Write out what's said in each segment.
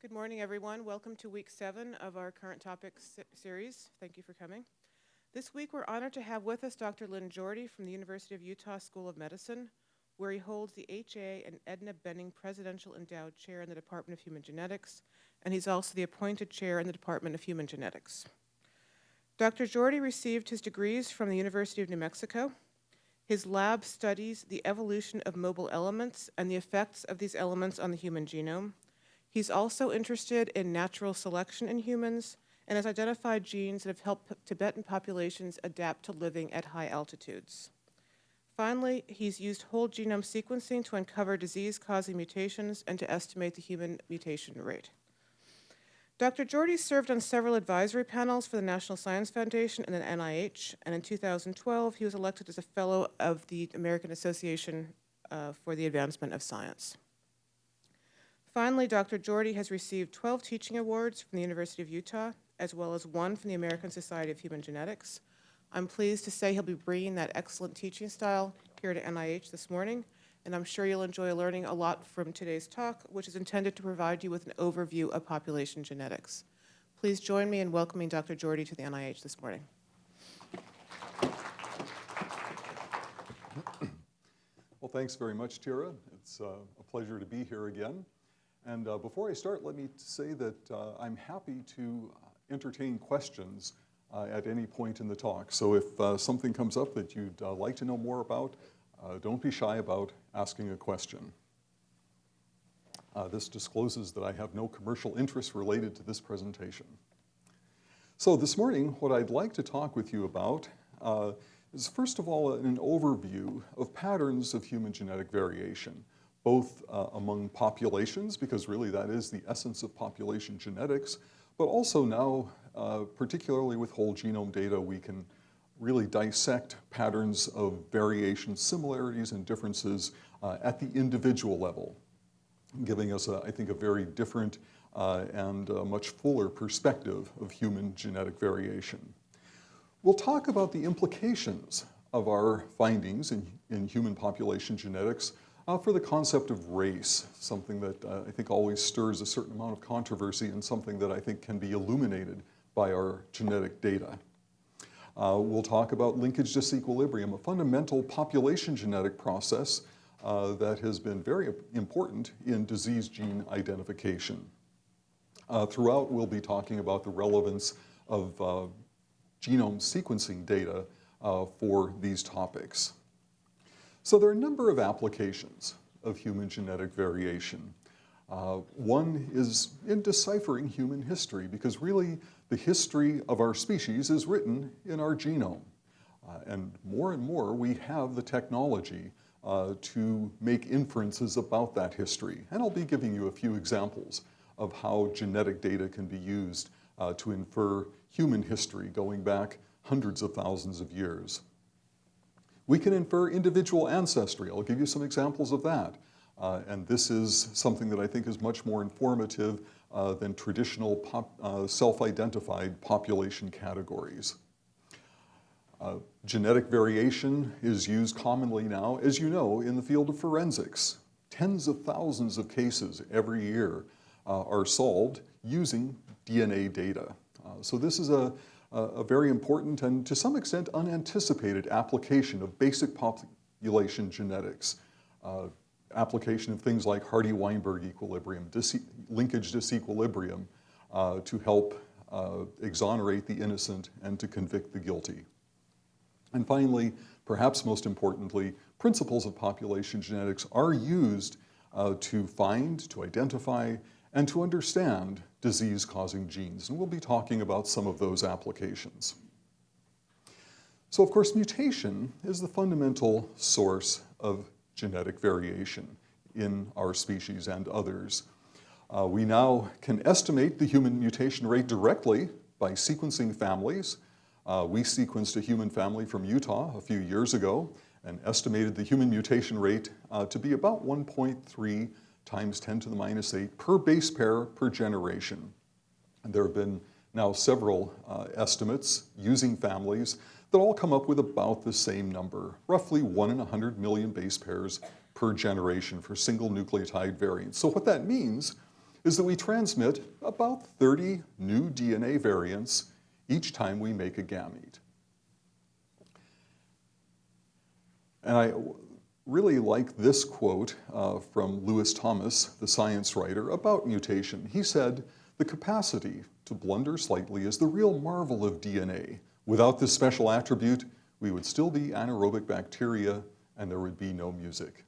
Good morning, everyone. Welcome to week seven of our current topics series. Thank you for coming. This week, we're honored to have with us Dr. Lynn Jorde from the University of Utah School of Medicine, where he holds the H.A. and Edna Benning Presidential Endowed Chair in the Department of Human Genetics, and he's also the appointed chair in the Department of Human Genetics. Dr. Jorde received his degrees from the University of New Mexico. His lab studies the evolution of mobile elements and the effects of these elements on the human genome. He's also interested in natural selection in humans and has identified genes that have helped Tibetan populations adapt to living at high altitudes. Finally, he's used whole genome sequencing to uncover disease-causing mutations and to estimate the human mutation rate. Dr. Jorde served on several advisory panels for the National Science Foundation and the NIH, and in 2012, he was elected as a fellow of the American Association uh, for the Advancement of Science. Finally, Dr. Jorde has received 12 teaching awards from the University of Utah, as well as one from the American Society of Human Genetics. I'm pleased to say he'll be bringing that excellent teaching style here to NIH this morning, and I'm sure you'll enjoy learning a lot from today's talk, which is intended to provide you with an overview of population genetics. Please join me in welcoming Dr. Jorde to the NIH this morning. Well, thanks very much, Tira. It's uh, a pleasure to be here again. And uh, before I start, let me say that uh, I'm happy to entertain questions uh, at any point in the talk. So if uh, something comes up that you'd uh, like to know more about, uh, don't be shy about asking a question. this discloses that I have no commercial interest related to this presentation. So this morning, what I'd like to talk with you about is first of all an overview of patterns of human genetic variation both uh, among populations, because really that is the essence of population genetics, but also now, uh, particularly with whole genome data, we can really dissect patterns of variation, similarities and differences uh, at the individual level, giving us, a, I think, a very different uh, and much fuller perspective of human genetic variation. We'll talk about the implications of our findings in, in human population genetics uh, for the concept of race, something that uh, I think always stirs a certain amount of controversy and something that I think can be illuminated by our genetic data. Uh, we'll talk about linkage disequilibrium, a fundamental population genetic process uh, that has been very important in disease gene identification. Uh, throughout, we'll be talking about the relevance of uh, genome sequencing data for these topics. So there are a number of applications of human genetic variation. Uh, one is in deciphering human history, because really the history of our species is written in our genome. Uh, and more and more we have the technology uh, to make inferences about that history. And I'll be giving you a few examples of how genetic data can be used uh, to infer human history going back hundreds of thousands of years. We can infer individual ancestry. I'll give you some examples of that. Uh, and this is something that I think is much more informative uh, than traditional pop, uh, self-identified population categories. Uh, genetic variation is used commonly now, as you know, in the field of forensics. Tens of thousands of cases every year uh, are solved using DNA data. Uh, so this is a, a very important and to some extent unanticipated application of basic population genetics. Uh, application of things like Hardy-Weinberg equilibrium, dis linkage disequilibrium uh, to help uh, exonerate the innocent and to convict the guilty. And finally, perhaps most importantly, principles of population genetics are used uh, to find, to identify, and to understand disease-causing genes. And we'll be talking about some of those applications. So of course, mutation is the fundamental source of genetic variation in our species and others. Uh, we now can estimate the human mutation rate directly by sequencing families. Uh, we sequenced a human family from Utah a few years ago and estimated the human mutation rate uh, to be about 1.3 times 10 to the minus 8 per base pair per generation. And there have been now several uh, estimates using families that all come up with about the same number, roughly 1 in 100 million base pairs per generation for single nucleotide variants. So what that means is that we transmit about 30 new DNA variants each time we make a gamete. And I really like this quote uh, from Lewis Thomas, the science writer, about mutation. He said, the capacity to blunder slightly is the real marvel of DNA. Without this special attribute, we would still be anaerobic bacteria and there would be no music.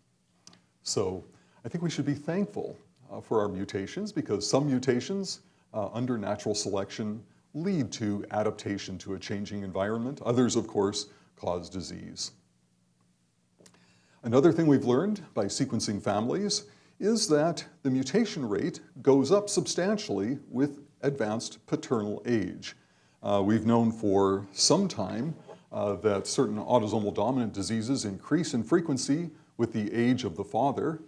So I think we should be thankful uh, for our mutations because some mutations uh, under natural selection lead to adaptation to a changing environment. Others, of course, cause disease. Another thing we've learned by sequencing families is that the mutation rate goes up substantially with advanced paternal age. Uh, we've known for some time uh, that certain autosomal dominant diseases increase in frequency with the age of the father.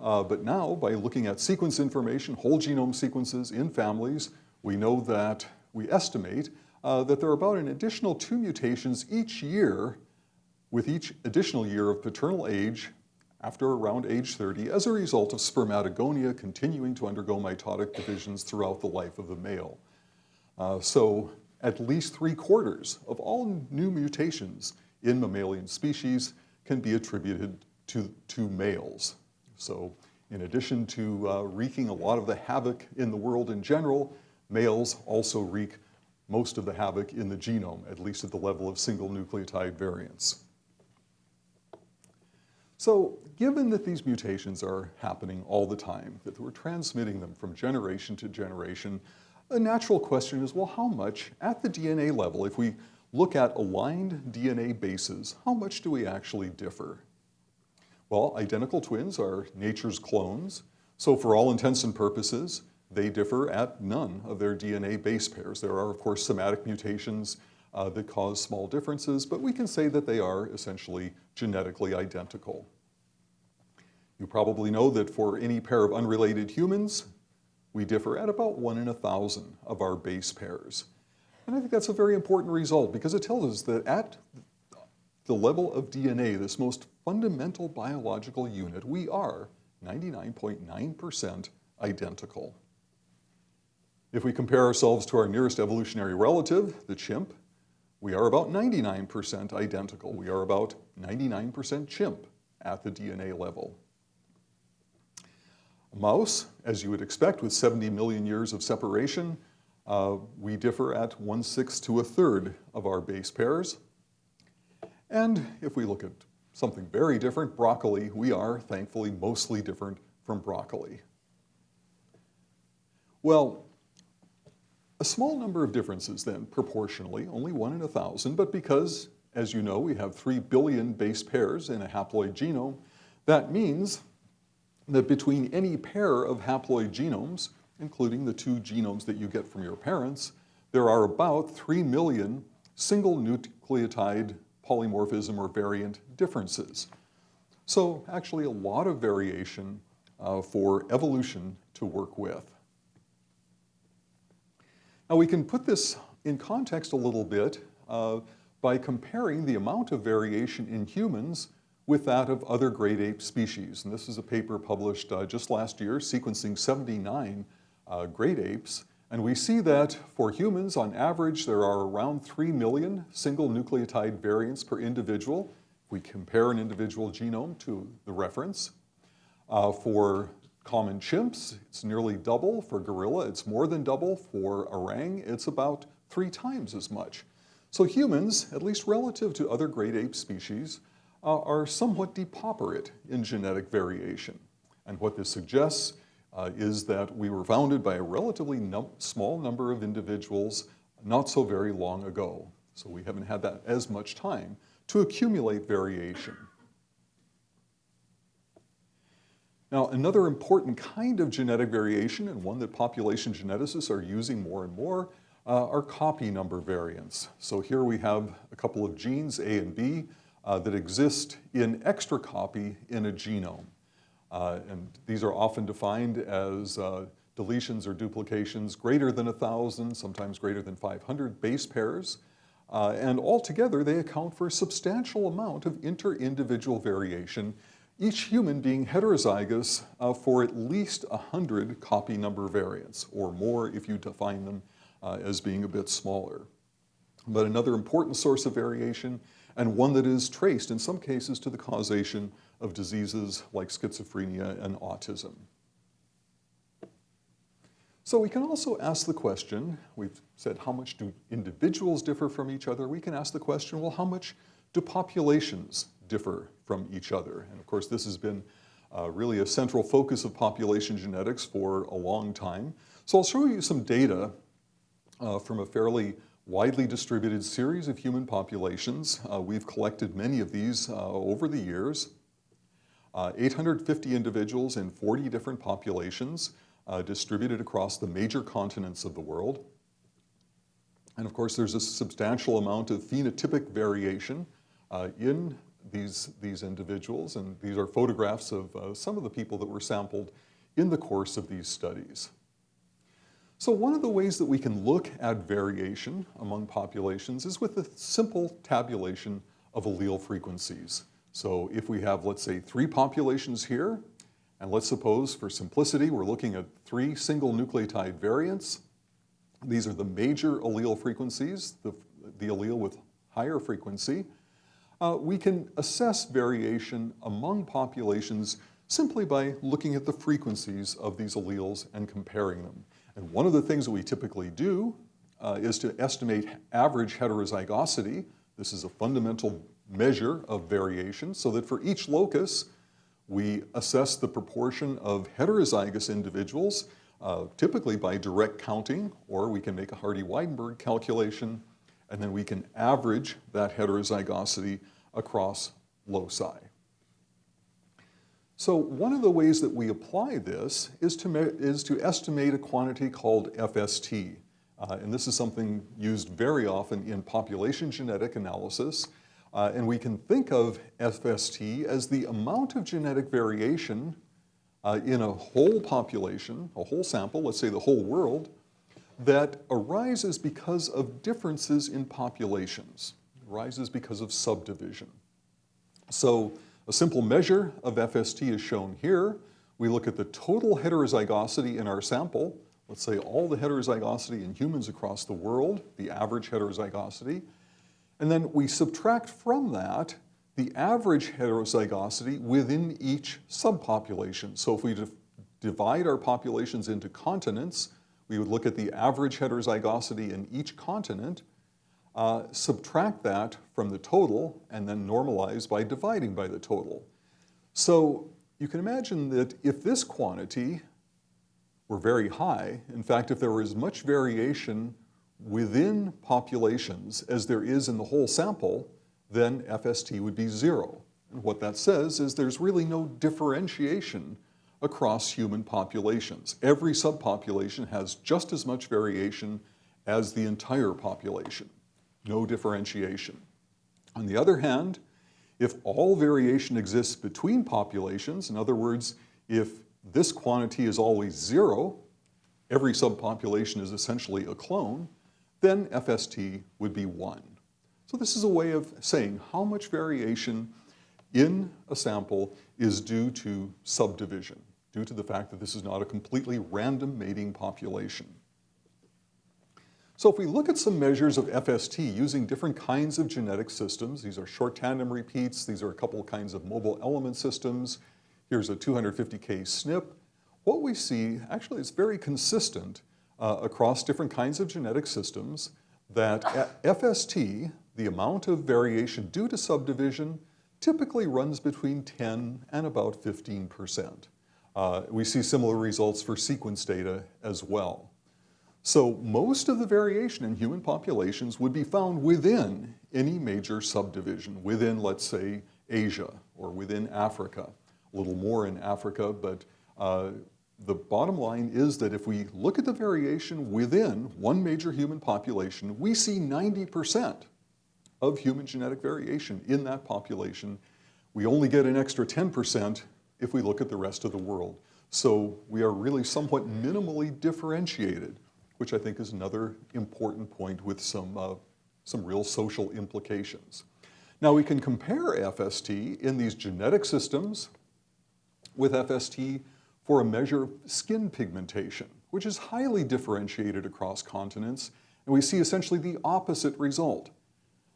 Uh, but now, by looking at sequence information, whole genome sequences in families, we know that, we estimate uh, that there are about an additional two mutations each year with each additional year of paternal age after around age 30 as a result of spermatogonia continuing to undergo mitotic divisions throughout the life of the male. Uh, so at least three quarters of all new mutations in mammalian species can be attributed to, to males. So in addition to uh, wreaking a lot of the havoc in the world in general, males also wreak most of the havoc in the genome, at least at the level of single nucleotide variants. So given that these mutations are happening all the time, that we're transmitting them from generation to generation, a natural question is, well, how much at the DNA level, if we look at aligned DNA bases, how much do we actually differ? Well, identical twins are nature's clones, so for all intents and purposes, they differ at none of their DNA base pairs. There are, of course, somatic mutations uh, that cause small differences, but we can say that they are essentially genetically identical. You probably know that for any pair of unrelated humans, we differ at about one in a thousand of our base pairs. And I think that's a very important result because it tells us that at the level of DNA, this most fundamental biological unit, we are 99.9% identical. If we compare ourselves to our nearest evolutionary relative, the chimp, we are about 99% identical. We are about 99% chimp at the DNA level. A mouse, as you would expect with 70 million years of separation, uh, we differ at one-sixth to a third of our base pairs. And if we look at something very different, broccoli, we are thankfully mostly different from broccoli. Well, a small number of differences then, proportionally, only one in a thousand, but because, as you know, we have three billion base pairs in a haploid genome, that means that between any pair of haploid genomes, including the two genomes that you get from your parents, there are about 3 million single nucleotide polymorphism or variant differences. So actually a lot of variation uh, for evolution to work with. Now we can put this in context a little bit uh, by comparing the amount of variation in humans with that of other great ape species. And this is a paper published uh, just last year, sequencing 79 uh, great apes. And we see that for humans, on average, there are around 3 million single nucleotide variants per individual. If we compare an individual genome to the reference. Uh, for common chimps, it's nearly double. For gorilla, it's more than double. For orang, it's about three times as much. So humans, at least relative to other great ape species, uh, are somewhat depauperate in genetic variation. And what this suggests uh, is that we were founded by a relatively num small number of individuals not so very long ago. So we haven't had that as much time to accumulate variation. Now, another important kind of genetic variation, and one that population geneticists are using more and more, uh, are copy number variants. So here we have a couple of genes, A and B, uh, that exist in extra copy in a genome. Uh, and these are often defined as uh, deletions or duplications greater than 1,000, sometimes greater than 500 base pairs. Uh, and altogether, they account for a substantial amount of inter-individual variation each human being heterozygous uh, for at least 100 copy number variants, or more if you define them uh, as being a bit smaller. But another important source of variation, and one that is traced in some cases to the causation of diseases like schizophrenia and autism. So we can also ask the question, we've said how much do individuals differ from each other? We can ask the question, well, how much do populations differ from each other? And of course, this has been uh, really a central focus of population genetics for a long time. So I'll show you some data uh, from a fairly widely distributed series of human populations. Uh, we've collected many of these uh, over the years. Uh, 850 individuals in 40 different populations uh, distributed across the major continents of the world. And of course, there's a substantial amount of phenotypic variation uh, in these, these individuals, and these are photographs of uh, some of the people that were sampled in the course of these studies. So one of the ways that we can look at variation among populations is with a simple tabulation of allele frequencies. So if we have, let's say, three populations here, and let's suppose, for simplicity, we're looking at three single nucleotide variants. These are the major allele frequencies, the, the allele with higher frequency. Uh, we can assess variation among populations simply by looking at the frequencies of these alleles and comparing them. And one of the things that we typically do uh, is to estimate average heterozygosity. This is a fundamental measure of variation so that for each locus, we assess the proportion of heterozygous individuals, uh, typically by direct counting, or we can make a Hardy-Weinberg calculation, and then we can average that heterozygosity across loci. So one of the ways that we apply this is to, is to estimate a quantity called FST. Uh, and this is something used very often in population genetic analysis. Uh, and we can think of FST as the amount of genetic variation uh, in a whole population, a whole sample, let's say the whole world, that arises because of differences in populations, arises because of subdivision. So a simple measure of FST is shown here. We look at the total heterozygosity in our sample, let's say all the heterozygosity in humans across the world, the average heterozygosity, and then we subtract from that the average heterozygosity within each subpopulation. So if we divide our populations into continents, we would look at the average heterozygosity in each continent, uh, subtract that from the total, and then normalize by dividing by the total. So you can imagine that if this quantity were very high, in fact, if there was much variation within populations as there is in the whole sample, then FST would be zero. And what that says is there's really no differentiation across human populations. Every subpopulation has just as much variation as the entire population. No differentiation. On the other hand, if all variation exists between populations, in other words, if this quantity is always zero, every subpopulation is essentially a clone, then FST would be 1. So this is a way of saying how much variation in a sample is due to subdivision, due to the fact that this is not a completely random mating population. So if we look at some measures of FST using different kinds of genetic systems, these are short tandem repeats, these are a couple kinds of mobile element systems, here's a 250K SNP, what we see actually is very consistent uh, across different kinds of genetic systems that FST, the amount of variation due to subdivision, typically runs between 10 and about 15%. Uh, we see similar results for sequence data as well. So most of the variation in human populations would be found within any major subdivision, within, let's say, Asia or within Africa. A little more in Africa, but uh, the bottom line is that if we look at the variation within one major human population, we see 90% of human genetic variation in that population. We only get an extra 10% if we look at the rest of the world. So we are really somewhat minimally differentiated, which I think is another important point with some, uh, some real social implications. Now we can compare FST in these genetic systems with FST for a measure of skin pigmentation, which is highly differentiated across continents, and we see essentially the opposite result.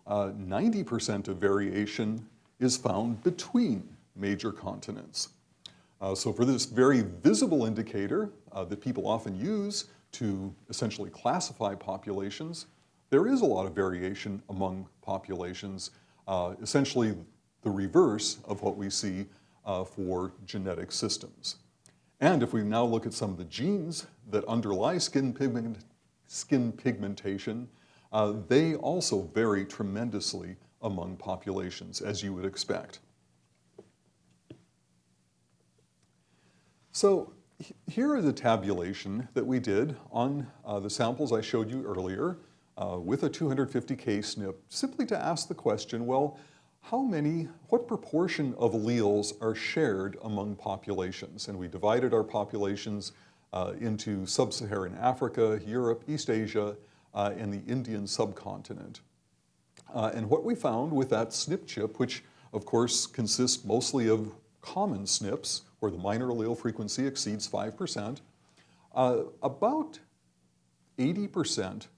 90% uh, of variation is found between major continents. Uh, so for this very visible indicator uh, that people often use to essentially classify populations, there is a lot of variation among populations, uh, essentially the reverse of what we see uh, for genetic systems. And if we now look at some of the genes that underlie skin, pigment, skin pigmentation, uh, they also vary tremendously among populations, as you would expect. So here is a tabulation that we did on uh, the samples I showed you earlier uh, with a 250K SNP, simply to ask the question, well, how many, what proportion of alleles are shared among populations? And we divided our populations uh, into sub-Saharan Africa, Europe, East Asia, uh, and the Indian subcontinent. Uh, and what we found with that SNP chip, which of course consists mostly of common SNPs, where the minor allele frequency exceeds 5%, uh, about 80%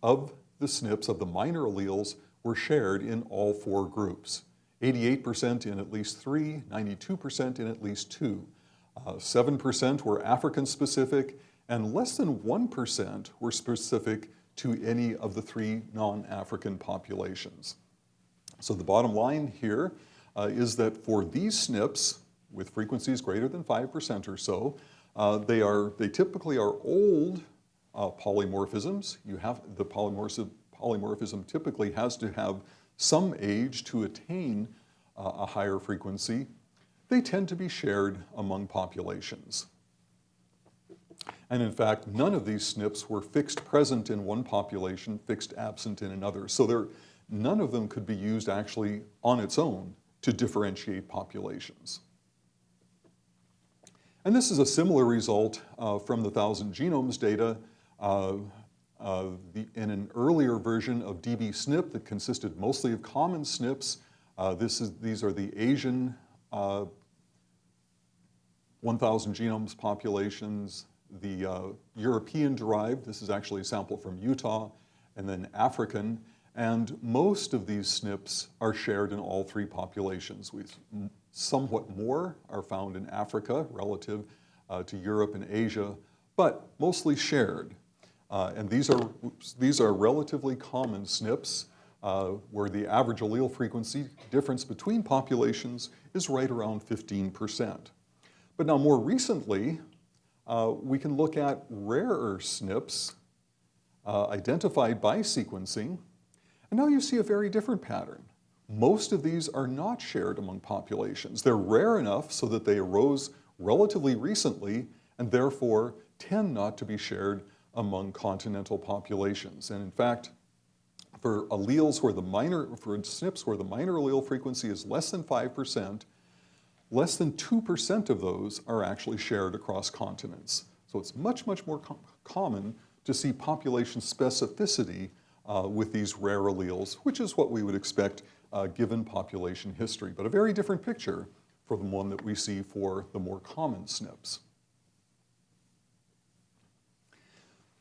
of the SNPs of the minor alleles were shared in all four groups. 88% in at least three, 92% in at least two. 7% uh, were African specific, and less than 1% were specific to any of the three non-African populations. So the bottom line here uh, is that for these SNPs, with frequencies greater than 5% or so. Uh, they, are, they typically are old uh, polymorphisms. You have, the polymorphism, polymorphism typically has to have some age to attain uh, a higher frequency. They tend to be shared among populations. And in fact, none of these SNPs were fixed present in one population, fixed absent in another. So there, none of them could be used actually on its own to differentiate populations. And this is a similar result uh, from the Thousand Genomes data uh, uh, the, in an earlier version of dbSNP that consisted mostly of common SNPs. Uh, this is, these are the Asian uh, 1,000 genomes populations, the uh, European derived, this is actually a sample from Utah, and then African, and most of these SNPs are shared in all three populations. We, somewhat more are found in Africa relative uh, to Europe and Asia, but mostly shared. Uh, and these are, these are relatively common SNPs uh, where the average allele frequency difference between populations is right around 15%. But now more recently, uh, we can look at rarer SNPs uh, identified by sequencing and now you see a very different pattern. Most of these are not shared among populations. They're rare enough so that they arose relatively recently and therefore tend not to be shared among continental populations. And in fact, for alleles where the minor, for SNPs where the minor allele frequency is less than 5%, less than 2% of those are actually shared across continents. So it's much, much more com common to see population specificity uh, with these rare alleles, which is what we would expect uh, given population history, but a very different picture from the one that we see for the more common SNPs.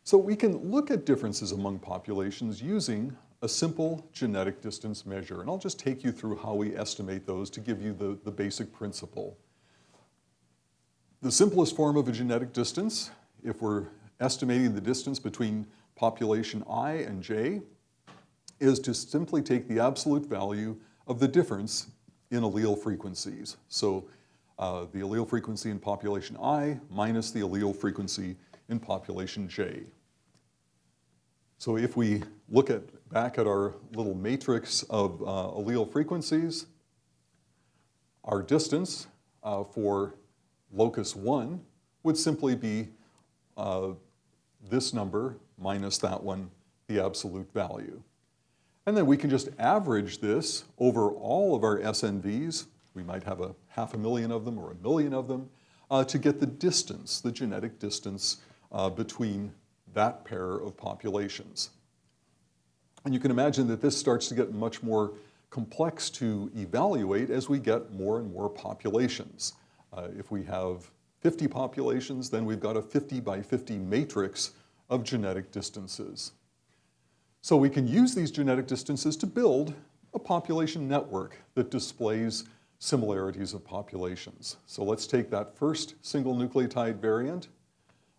So we can look at differences among populations using a simple genetic distance measure, and I'll just take you through how we estimate those to give you the, the basic principle. The simplest form of a genetic distance, if we're estimating the distance between population i and j is to simply take the absolute value of the difference in allele frequencies. So uh, the allele frequency in population i minus the allele frequency in population j. So if we look at back at our little matrix of uh, allele frequencies, our distance uh, for locus 1 would simply be uh, this number minus that one, the absolute value. And then we can just average this over all of our SNVs. We might have a half a million of them or a million of them uh, to get the distance, the genetic distance uh, between that pair of populations. And you can imagine that this starts to get much more complex to evaluate as we get more and more populations. Uh, if we have 50 populations, then we've got a 50 by 50 matrix of genetic distances. So we can use these genetic distances to build a population network that displays similarities of populations. So let's take that first single nucleotide variant.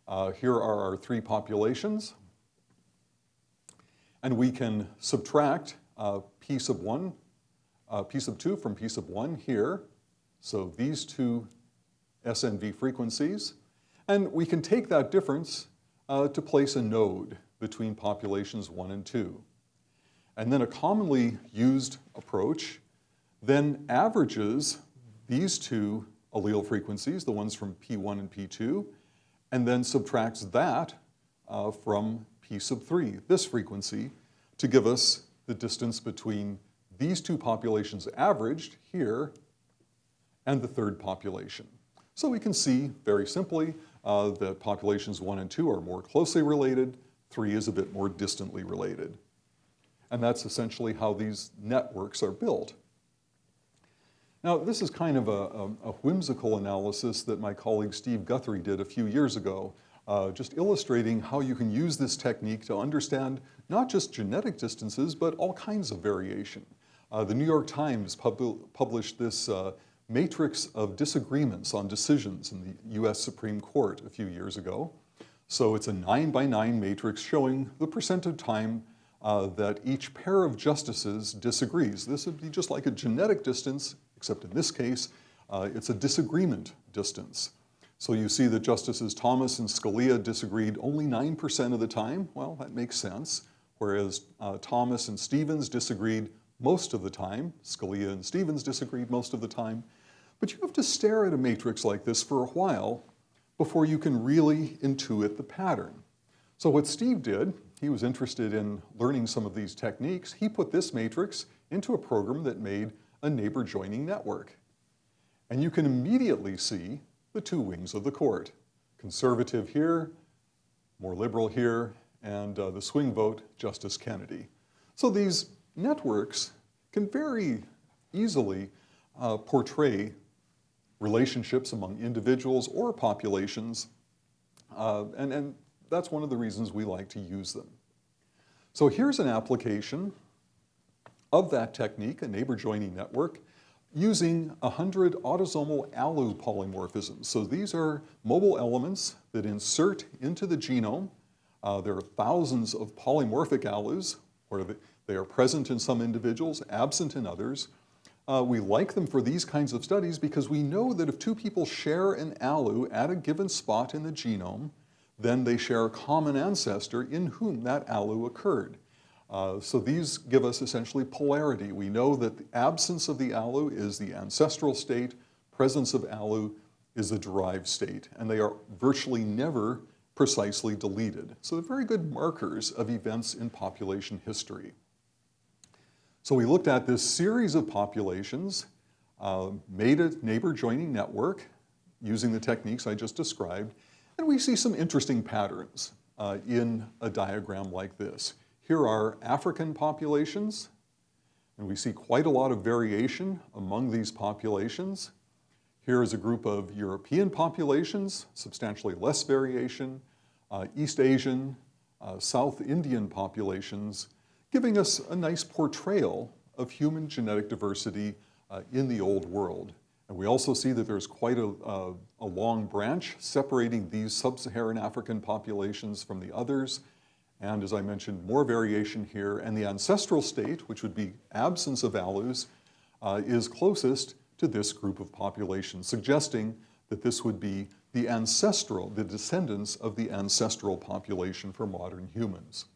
Uh, here are our three populations. And we can subtract uh, p sub 1, uh, p sub 2 from p sub 1 here. So these two SNV frequencies. And we can take that difference uh, to place a node between populations 1 and 2. And then a commonly used approach then averages these two allele frequencies, the ones from P1 and P2, and then subtracts that uh, from P sub 3, this frequency, to give us the distance between these two populations averaged here and the third population. So we can see very simply uh, that populations 1 and 2 are more closely related, 3 is a bit more distantly related. And that's essentially how these networks are built. Now, this is kind of a, a, a, whimsical analysis that my colleague Steve Guthrie did a few years ago, uh, just illustrating how you can use this technique to understand not just genetic distances, but all kinds of variation. Uh, the New York Times pub published this uh, matrix of disagreements on decisions in the US Supreme Court a few years ago. So it's a nine by nine matrix showing the percent of time uh, that each pair of justices disagrees. This would be just like a genetic distance except in this case, uh, it's a disagreement distance. So you see that Justices Thomas and Scalia disagreed only 9% of the time. Well, that makes sense. Whereas uh, Thomas and Stevens disagreed most of the time. Scalia and Stevens disagreed most of the time. But you have to stare at a matrix like this for a while before you can really intuit the pattern. So what Steve did, he was interested in learning some of these techniques. He put this matrix into a program that made a neighbor joining network. And you can immediately see the two wings of the court. Conservative here, more liberal here, and uh, the swing vote, Justice Kennedy. So these networks can very easily uh, portray relationships among individuals or populations, uh, and, and that's one of the reasons we like to use them. So here's an application of that technique, a neighbor joining network, using 100 autosomal ALU polymorphisms. So these are mobile elements that insert into the genome. Uh, there are thousands of polymorphic ALUs where they are present in some individuals, absent in others. Uh, we like them for these kinds of studies because we know that if two people share an ALU at a given spot in the genome, then they share a common ancestor in whom that ALU occurred. Uh, so these give us essentially polarity. We know that the absence of the ALU is the ancestral state, presence of ALU is the derived state, and they are virtually never precisely deleted. So they're very good markers of events in population history. So we looked at this series of populations, uh, made a neighbor joining network using the techniques I just described, and we see some interesting patterns uh, in a diagram like this. Here are African populations, and we see quite a lot of variation among these populations. Here is a group of European populations, substantially less variation, uh, East Asian, uh, South Indian populations, giving us a nice portrayal of human genetic diversity uh, in the old world. And we also see that there's quite a, a, a long branch separating these sub-Saharan African populations from the others, and as I mentioned, more variation here. And the ancestral state, which would be absence of ALUs, uh, is closest to this group of populations, suggesting that this would be the ancestral, the descendants of the ancestral population for modern humans.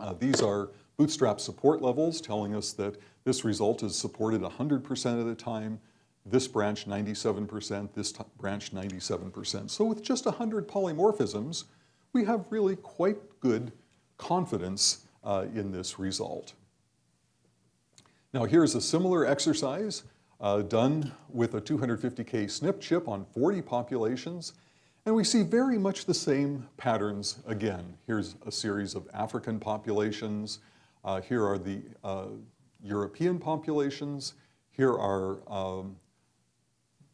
Uh, these are bootstrap support levels telling us that this result is supported 100% of the time, this branch 97%, this branch 97%. So with just 100 polymorphisms, we have really quite good confidence uh, in this result. Now here's a similar exercise uh, done with a 250K SNP chip on 40 populations, and we see very much the same patterns again. Here's a series of African populations. Uh, here are the uh, European populations. Here are um,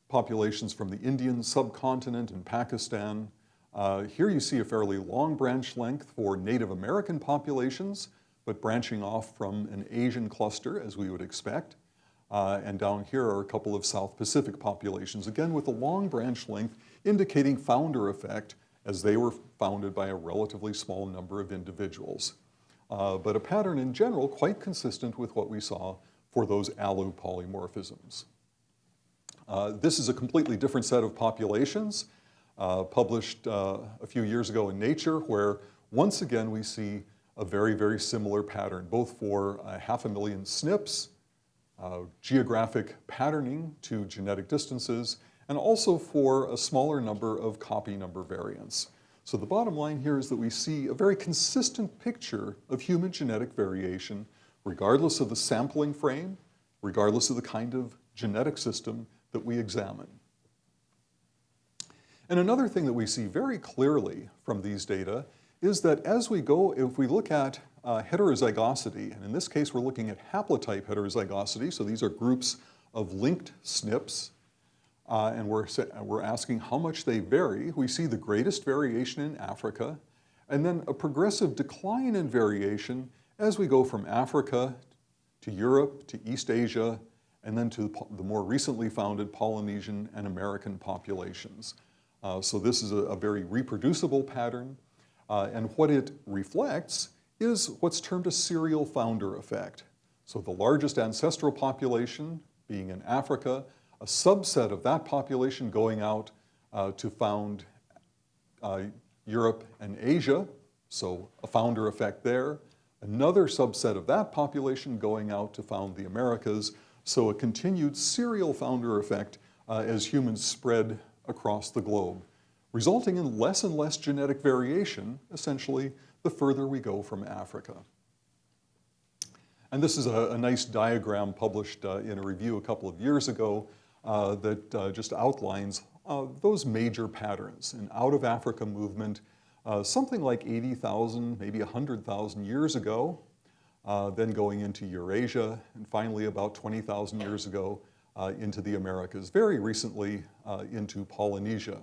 populations from the Indian subcontinent and Pakistan. Uh, here you see a fairly long branch length for Native American populations, but branching off from an Asian cluster as we would expect. Uh, and down here are a couple of South Pacific populations, again with a long branch length indicating founder effect as they were founded by a relatively small number of individuals. Uh, but a pattern in general quite consistent with what we saw for those alu polymorphisms. Uh, this is a completely different set of populations uh, published uh, a few years ago in Nature where once again we see a very, very similar pattern, both for half a million SNPs, uh, geographic patterning to genetic distances, and also for a smaller number of copy number variants. So the bottom line here is that we see a very consistent picture of human genetic variation regardless of the sampling frame, regardless of the kind of genetic system that we examine. And another thing that we see very clearly from these data is that as we go, if we look at uh, heterozygosity, and in this case we're looking at haplotype heterozygosity, so these are groups of linked SNPs, uh, and we're, we're asking how much they vary. We see the greatest variation in Africa, and then a progressive decline in variation as we go from Africa to Europe, to East Asia, and then to the more recently founded Polynesian and American populations. Uh, so this is a, a very reproducible pattern, uh, and what it reflects is what's termed a serial founder effect. So the largest ancestral population being in Africa, a subset of that population going out uh, to found uh, Europe and Asia, so a founder effect there. Another subset of that population going out to found the Americas, so a continued serial founder effect uh, as humans spread across the globe, resulting in less and less genetic variation, essentially, the further we go from Africa. And this is a, a nice diagram published uh, in a review a couple of years ago that uh, just outlines uh, those major patterns. An out-of-Africa movement, uh, something like 80,000, maybe 100,000 years ago, uh, then going into Eurasia, and finally about 20,000 years ago into the Americas, very recently into Polynesia.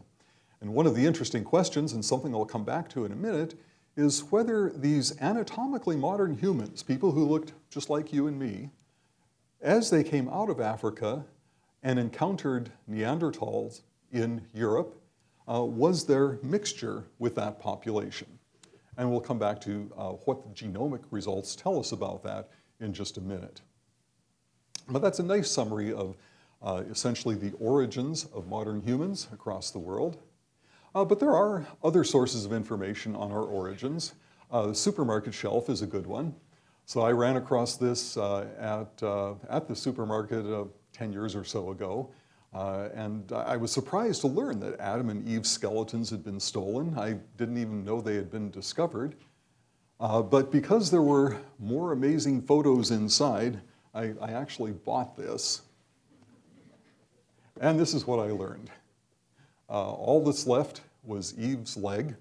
And one of the interesting questions, and something I'll come back to in a minute, is whether these anatomically modern humans, people who looked just like you and me, as they came out of Africa and encountered Neanderthals in Europe, uh, was there mixture with that population? And we'll come back to uh, what the genomic results tell us about that in just a minute. But that's a nice summary of uh, essentially the origins of modern humans across the world. Uh, but there are other sources of information on our origins. Uh, the supermarket shelf is a good one. So I ran across this uh, at, at the supermarket 10 years or so ago. Uh, and I was surprised to learn that Adam and Eve's skeletons had been stolen. I didn't even know they had been discovered. but because there were more amazing photos inside, I, I actually bought this. And this is what I learned. Uh, all that's left was Eve's leg,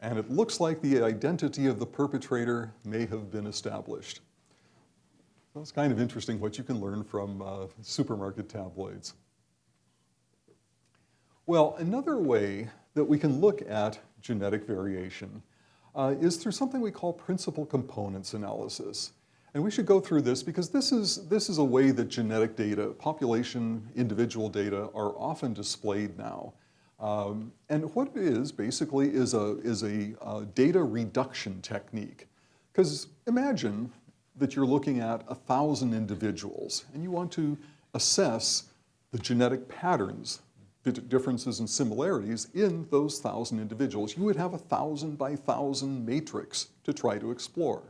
and it looks like the identity of the perpetrator may have been established. So it's kind of interesting what you can learn from uh, supermarket tabloids. Well, another way that we can look at genetic variation uh, is through something we call principal components analysis. And we should go through this because this is, this is a way that genetic data, population, individual data, are often displayed now. Um, and what it is basically is a, is a uh, data reduction technique. Because imagine that you're looking at a thousand individuals and you want to assess the genetic patterns, the differences and similarities in those thousand individuals. You would have a thousand by thousand matrix to try to explore.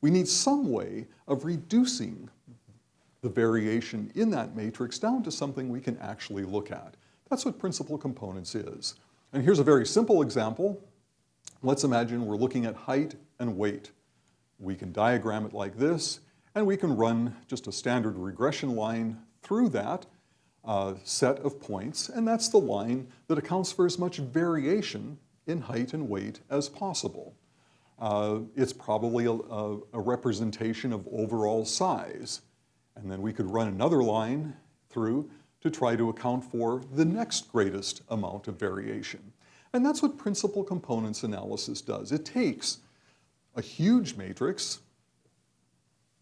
We need some way of reducing the variation in that matrix down to something we can actually look at. That's what principal components is. And here's a very simple example. Let's imagine we're looking at height and weight. We can diagram it like this, and we can run just a standard regression line through that uh, set of points, and that's the line that accounts for as much variation in height and weight as possible. Uh, it's probably a, a, a representation of overall size. And then we could run another line through to try to account for the next greatest amount of variation. And that's what principal components analysis does. It takes a huge matrix,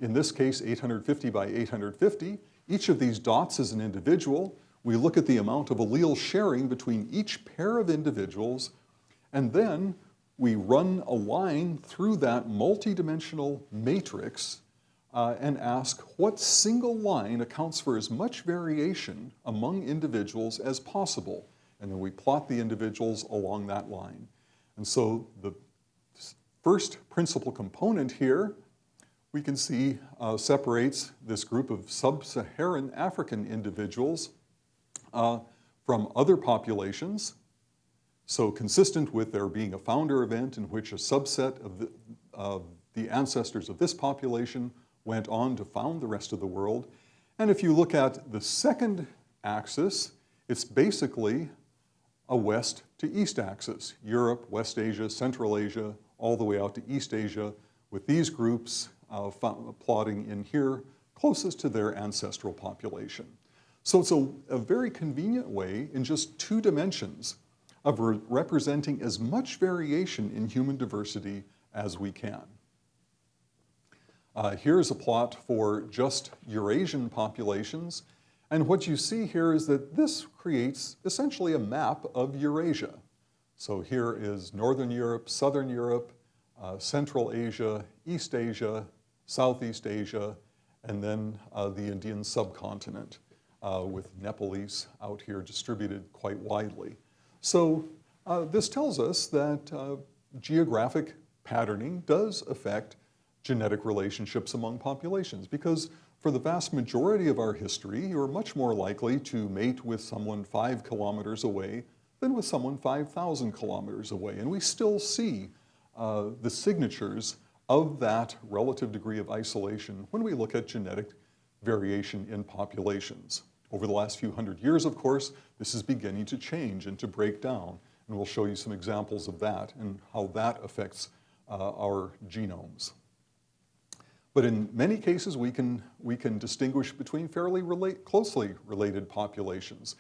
in this case 850 by 850, each of these dots is an individual. We look at the amount of allele sharing between each pair of individuals, and then we run a line through that multidimensional matrix uh, and ask what single line accounts for as much variation among individuals as possible. And then we plot the individuals along that line. And so the first principal component here, we can see uh, separates this group of sub-Saharan African individuals uh, from other populations. So consistent with there being a founder event in which a subset of the, of the ancestors of this population went on to found the rest of the world. And if you look at the second axis, it's basically a west to east axis, Europe, West Asia, Central Asia, all the way out to East Asia, with these groups uh, plotting in here closest to their ancestral population. So it's a, a very convenient way in just two dimensions of re representing as much variation in human diversity as we can. Uh, here's a plot for just Eurasian populations. And what you see here is that this creates essentially a map of Eurasia. So here is Northern Europe, Southern Europe, uh, Central Asia, East Asia, Southeast Asia, and then uh, the Indian subcontinent uh, with Nepalese out here distributed quite widely. So uh, this tells us that uh, geographic patterning does affect genetic relationships among populations because for the vast majority of our history, you are much more likely to mate with someone five kilometers away than with someone 5,000 kilometers away. And we still see uh, the signatures of that relative degree of isolation when we look at genetic variation in populations. Over the last few hundred years, of course, this is beginning to change and to break down. And we'll show you some examples of that and how that affects uh, our genomes. But in many cases, we can, we can distinguish between fairly relate, closely related populations.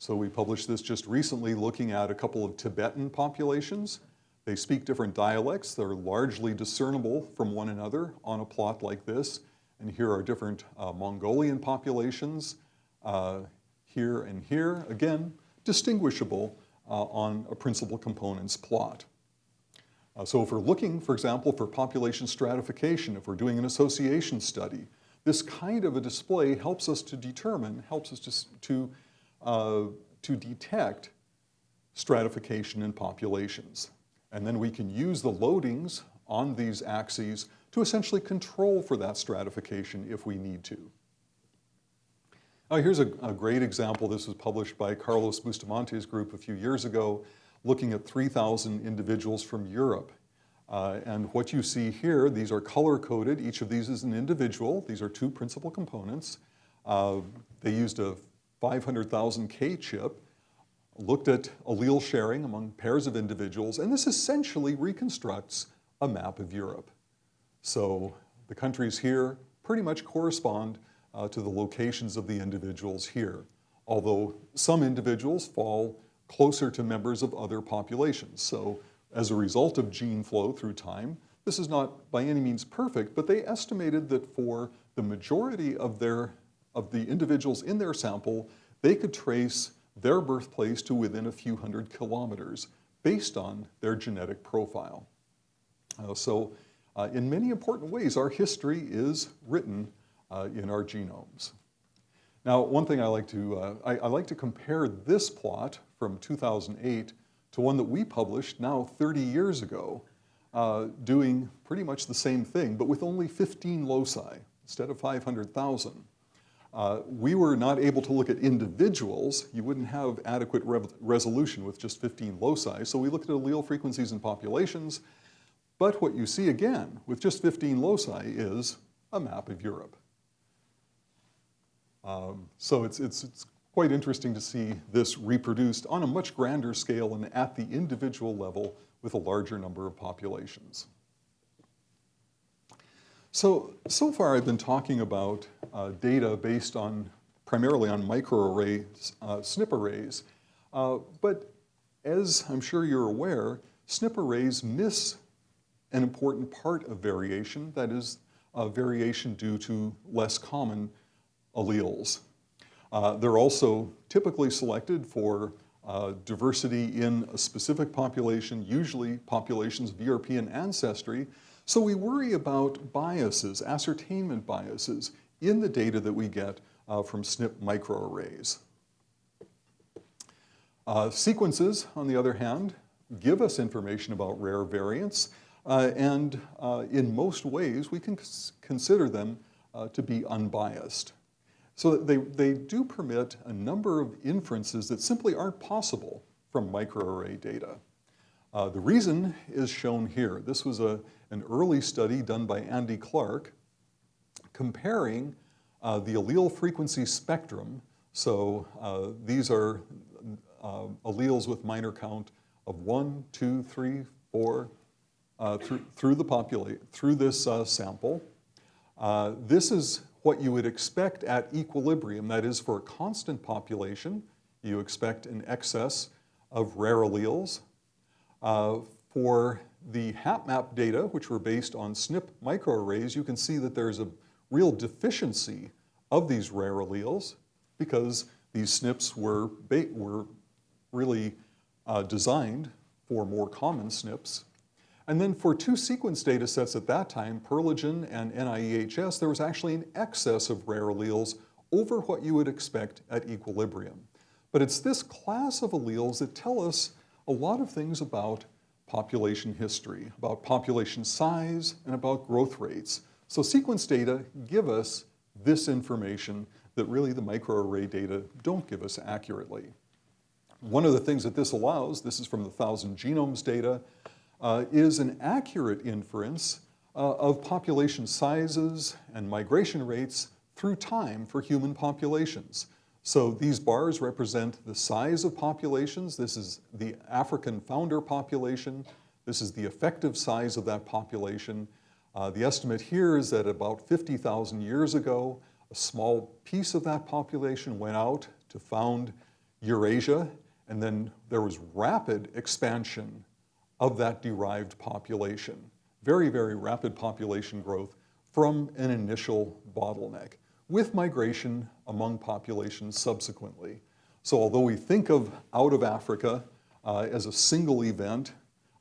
So we published this just recently looking at a couple of Tibetan populations. They speak different dialects. They're largely discernible from one another on a plot like this. And here are different uh, Mongolian populations, uh, here and here. Again, distinguishable uh, on a principal components plot. Uh, so if we're looking, for example, for population stratification, if we're doing an association study, this kind of a display helps us to determine, helps us to, to, uh, to detect stratification in populations. And then we can use the loadings on these axes to essentially control for that stratification if we need to. Now here's a, a great example. This was published by Carlos Bustamante's group a few years ago looking at 3,000 individuals from Europe. Uh, and what you see here, these are color-coded. Each of these is an individual. These are two principal components. Uh, they used a 500,000 K chip, looked at allele sharing among pairs of individuals, and this essentially reconstructs a map of Europe. So the countries here pretty much correspond uh, to the locations of the individuals here, although some individuals fall closer to members of other populations. So as a result of gene flow through time, this is not by any means perfect, but they estimated that for the majority of, their, of the individuals in their sample, they could trace their birthplace to within a few hundred kilometers based on their genetic profile. Uh, so uh, in many important ways, our history is written uh, in our genomes. Now, one thing I like to, uh, I, I, like to compare this plot from 2008 to one that we published now 30 years ago, uh, doing pretty much the same thing, but with only 15 loci instead of 500,000. Uh, we were not able to look at individuals. You wouldn't have adequate re resolution with just 15 loci, so we looked at allele frequencies in populations, but what you see again with just 15 loci is a map of Europe. Um, so it's, it's, it's quite interesting to see this reproduced on a much grander scale and at the individual level with a larger number of populations. So, so far I've been talking about uh, data based on primarily on microarrays, uh, SNP arrays. Uh, but as I'm sure you're aware, SNP arrays miss an important part of variation, that is, variation due to less common alleles. Uh, they're also typically selected for uh, diversity in a specific population, usually populations of European ancestry. So we worry about biases, ascertainment biases, in the data that we get uh, from SNP microarrays. Uh, sequences, on the other hand, give us information about rare variants, uh, and uh, in most ways we can consider them to be unbiased. So they, they do permit a number of inferences that simply aren't possible from microarray data. Uh, the reason is shown here. This was a, an early study done by Andy Clark comparing uh, the allele frequency spectrum. So uh, these are uh, alleles with minor count of one, two, three, four, uh, through, through the populate, through this uh, sample. this is what you would expect at equilibrium, that is for a constant population, you expect an excess of rare alleles. Uh, for the HapMap data, which were based on SNP microarrays, you can see that there's a real deficiency of these rare alleles because these SNPs were, were really uh, designed for more common SNPs and then for two sequence data sets at that time, Perlegen and NIEHS, there was actually an excess of rare alleles over what you would expect at equilibrium. But it's this class of alleles that tell us a lot of things about population history, about population size, and about growth rates. So sequence data give us this information that really the microarray data don't give us accurately. One of the things that this allows, this is from the thousand genomes data, uh, is an accurate inference uh, of population sizes and migration rates through time for human populations. So these bars represent the size of populations. This is the African founder population. This is the effective size of that population. Uh, the estimate here is that about 50,000 years ago, a small piece of that population went out to found Eurasia, and then there was rapid expansion of that derived population. Very, very rapid population growth from an initial bottleneck with migration among populations subsequently. So although we think of out of Africa uh, as a single event,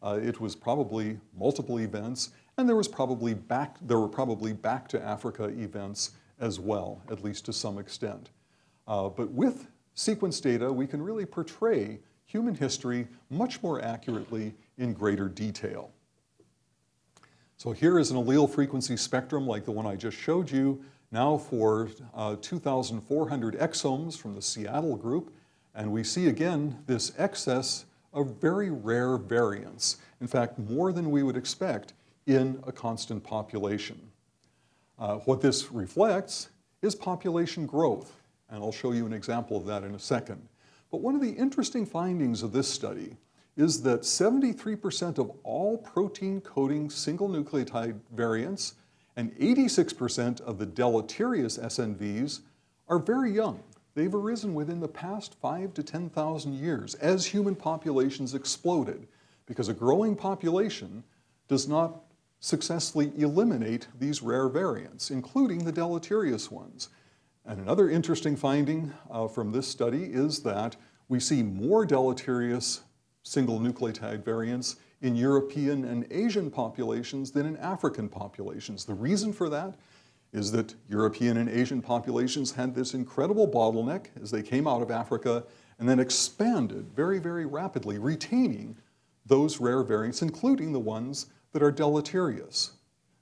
uh, it was probably multiple events, and there was probably back, there were probably back to Africa events as well, at least to some extent. Uh, but with sequence data, we can really portray human history much more accurately in greater detail. So here is an allele frequency spectrum like the one I just showed you, now for uh, 2,400 exomes from the Seattle group, and we see again this excess of very rare variants. In fact, more than we would expect in a constant population. Uh, what this reflects is population growth, and I'll show you an example of that in a second. But one of the interesting findings of this study is that 73% of all protein coding single nucleotide variants and 86% of the deleterious SNVs are very young. They've arisen within the past five to 10,000 years as human populations exploded because a growing population does not successfully eliminate these rare variants, including the deleterious ones. And another interesting finding uh, from this study is that we see more deleterious single nucleotide variants in European and Asian populations than in African populations. The reason for that is that European and Asian populations had this incredible bottleneck as they came out of Africa and then expanded very, very rapidly, retaining those rare variants, including the ones that are deleterious.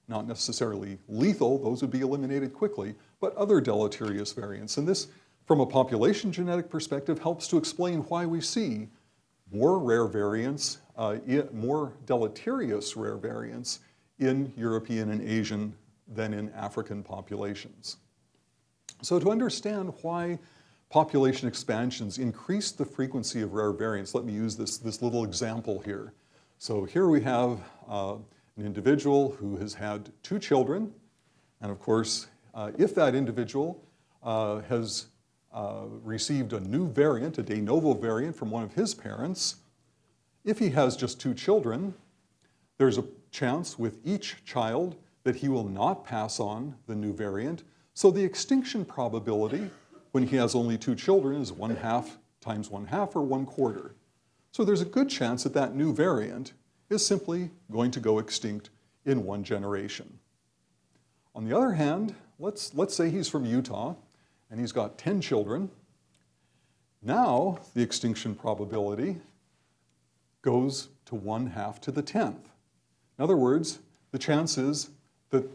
Not necessarily lethal, those would be eliminated quickly, but other deleterious variants. And this, from a population genetic perspective, helps to explain why we see more rare variants, more deleterious rare variants in European and Asian than in African populations. So to understand why population expansions increase the frequency of rare variants, let me use this, this little example here. So here we have uh, an individual who has had two children, and of course, uh, if that individual uh, has uh, received a new variant, a de novo variant from one of his parents, if he has just two children, there's a chance with each child that he will not pass on the new variant. So the extinction probability when he has only two children is one half times one half or one quarter. So there's a good chance that that new variant is simply going to go extinct in one generation. On the other hand, let's, let's say he's from Utah and he's got 10 children. Now the extinction probability goes to one half to the 10th. In other words, the chance is that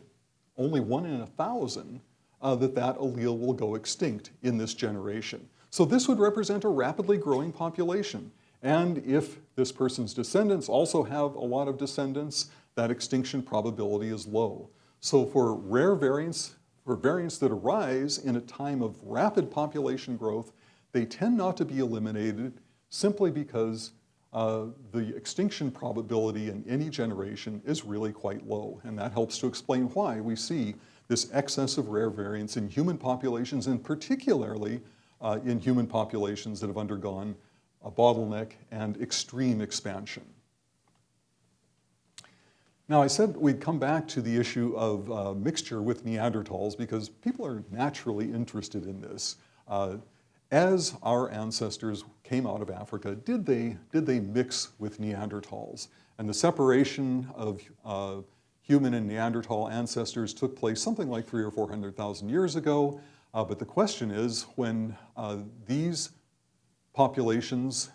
only one in a thousand uh, that that allele will go extinct in this generation. So this would represent a rapidly growing population. And if this person's descendants also have a lot of descendants, that extinction probability is low. So for rare variants, for variants that arise in a time of rapid population growth, they tend not to be eliminated simply because uh, the extinction probability in any generation is really quite low. And that helps to explain why we see this excess of rare variants in human populations and particularly uh, in human populations that have undergone a bottleneck and extreme expansion. Now I said we'd come back to the issue of uh, mixture with Neanderthals because people are naturally interested in this. Uh, as our ancestors came out of Africa, did they, did they mix with Neanderthals? And the separation of uh, human and Neanderthal ancestors took place something like three or 400,000 years ago. Uh, but the question is, when uh, these populations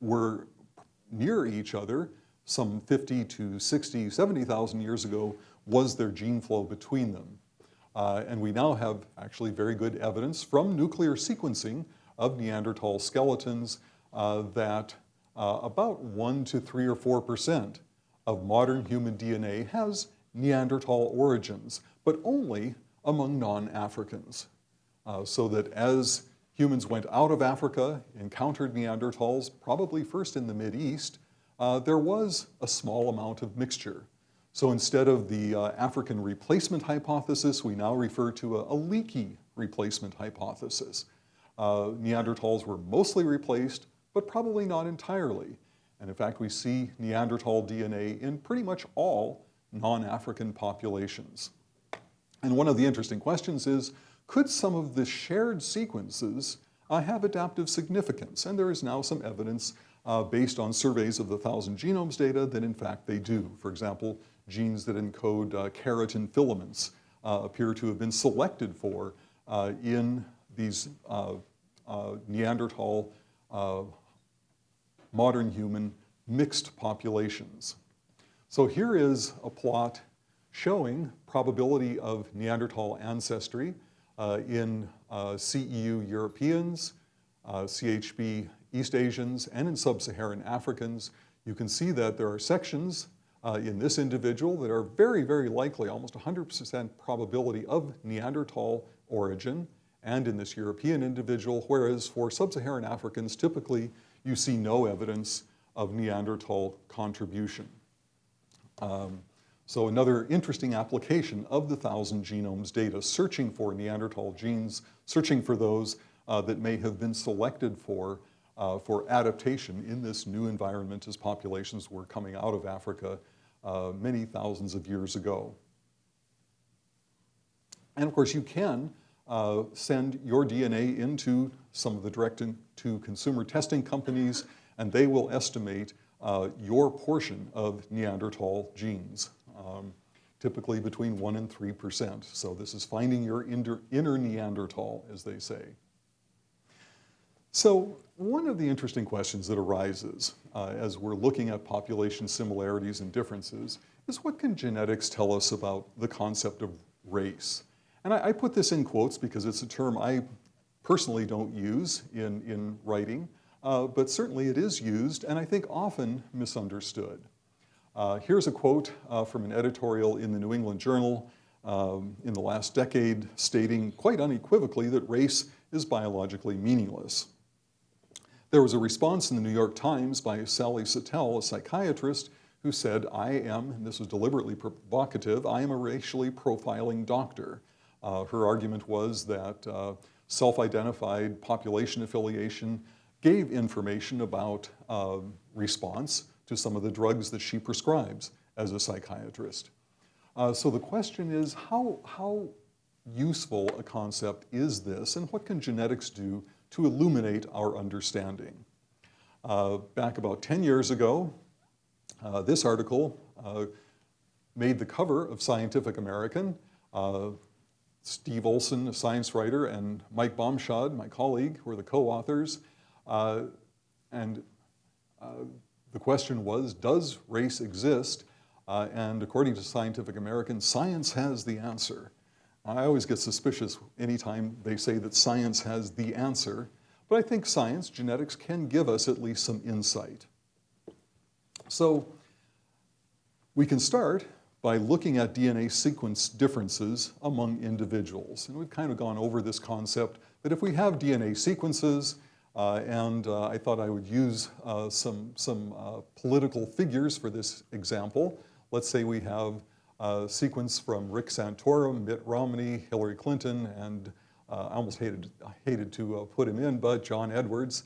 were near each other, some 50 to 60, 70,000 years ago, was there gene flow between them? Uh, and we now have actually very good evidence from nuclear sequencing of Neanderthal skeletons uh, that uh, about 1 to 3 or 4 percent of modern human DNA has Neanderthal origins, but only among non-Africans. Uh, so that as humans went out of Africa, encountered Neanderthals, probably first in the Mid-East, uh, there was a small amount of mixture. So instead of the uh, African replacement hypothesis, we now refer to a, a leaky replacement hypothesis. Uh, Neanderthals were mostly replaced, but probably not entirely. And in fact, we see Neanderthal DNA in pretty much all non-African populations. And one of the interesting questions is, could some of the shared sequences uh, have adaptive significance? And there is now some evidence uh, based on surveys of the thousand genomes data that in fact they do. For example, genes that encode uh, keratin filaments uh, appear to have been selected for uh, in these Neanderthal modern human mixed populations. So here is a plot showing probability of Neanderthal ancestry uh, in uh, CEU Europeans, uh, CHB East Asians, and in Sub-Saharan Africans. You can see that there are sections uh, in this individual that are very, very likely, almost 100% probability of Neanderthal origin, and in this European individual, whereas for Sub-Saharan Africans, typically you see no evidence of Neanderthal contribution. Um, so another interesting application of the thousand genomes data, searching for Neanderthal genes, searching for those uh, that may have been selected for, uh, for adaptation in this new environment as populations were coming out of Africa uh, many thousands of years ago. And of course you can uh, send your DNA into some of the direct-to-consumer testing companies and they will estimate uh, your portion of Neanderthal genes um, typically between 1 and 3%. So this is finding your inner Neanderthal, as they say. So one of the interesting questions that arises uh, as we're looking at population similarities and differences is what can genetics tell us about the concept of race? And I, I put this in quotes because it's a term I personally don't use in, in writing, uh, but certainly it is used and I think often misunderstood. Uh, here's a quote uh, from an editorial in the New England Journal um, in the last decade stating quite unequivocally that race is biologically meaningless. There was a response in the New York Times by Sally Satel, a psychiatrist, who said, I am, and this was deliberately provocative, I am a racially profiling doctor. Uh, her argument was that uh, self-identified population affiliation, gave information about uh, response to some of the drugs that she prescribes as a psychiatrist. Uh, so the question is, how, how useful a concept is this, and what can genetics do to illuminate our understanding? Uh, back about 10 years ago, uh, this article uh, made the cover of Scientific American. Uh, Steve Olson, a science writer, and Mike Bamshad, my colleague, were the co-authors. Uh, and uh, the question was, does race exist? And according to Scientific American, science has the answer. I always get suspicious anytime they say that science has the answer, but I think science, genetics, can give us at least some insight. So we can start by looking at DNA sequence differences among individuals. And we've kind of gone over this concept that if we have DNA sequences, uh, and uh, I thought I would use uh, some, some uh, political figures for this example. Let's say we have a sequence from Rick Santorum, Mitt Romney, Hillary Clinton, and uh, I almost hated, hated to uh, put him in, but John Edwards.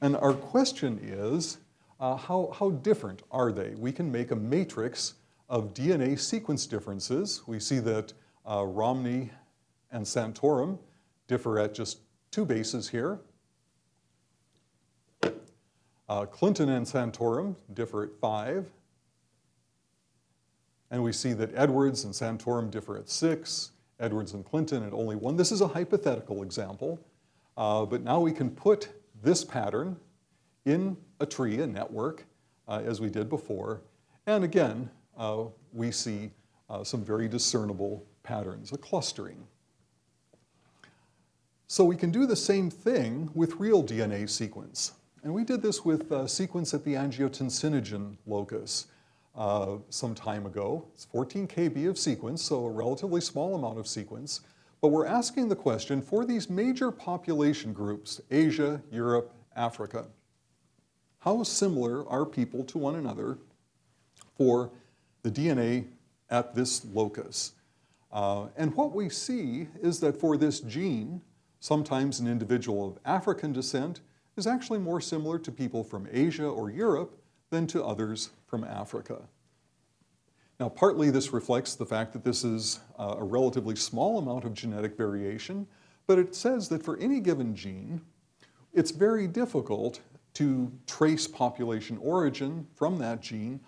And our question is, how, how different are they? We can make a matrix of DNA sequence differences. We see that Romney and Santorum differ at just two bases here. Uh, Clinton and Santorum differ at five. And we see that Edwards and Santorum differ at six, Edwards and Clinton at only one. This is a hypothetical example, uh, but now we can put this pattern in a tree, a network, uh, as we did before. And again, uh, we see uh, some very discernible patterns, a clustering. So we can do the same thing with real DNA sequence. And we did this with a sequence at the angiotensinogen locus uh, some time ago. It's 14 kb of sequence, so a relatively small amount of sequence. But we're asking the question, for these major population groups, Asia, Europe, Africa, how similar are people to one another for the DNA at this locus? Uh, and what we see is that for this gene, sometimes an individual of African descent is actually more similar to people from Asia or Europe than to others from Africa. Now, partly this reflects the fact that this is uh, a relatively small amount of genetic variation, but it says that for any given gene, it's very difficult to trace population origin from that gene.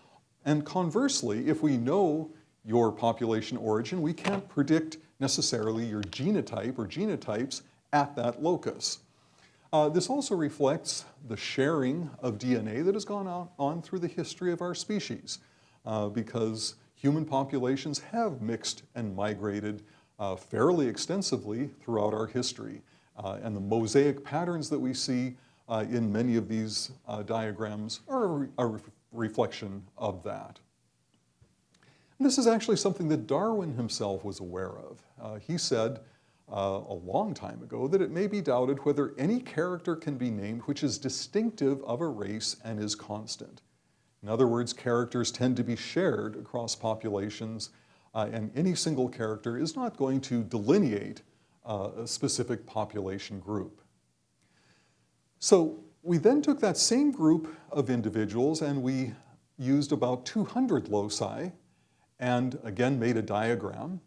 And conversely, if we know your population origin, we can't predict necessarily your genotype or genotypes at that locus. Uh, this also reflects the sharing of DNA that has gone on, on through the history of our species uh, because human populations have mixed and migrated uh, fairly extensively throughout our history. Uh, and the mosaic patterns that we see uh, in many of these uh, diagrams are a, re reflection of that. And this is actually something that Darwin himself was aware of. he said, uh, a long time ago that it may be doubted whether any character can be named which is distinctive of a race and is constant. In other words, characters tend to be shared across populations uh, and any single character is not going to delineate uh, a specific population group. So we then took that same group of individuals and we used about 200 loci and again made a diagram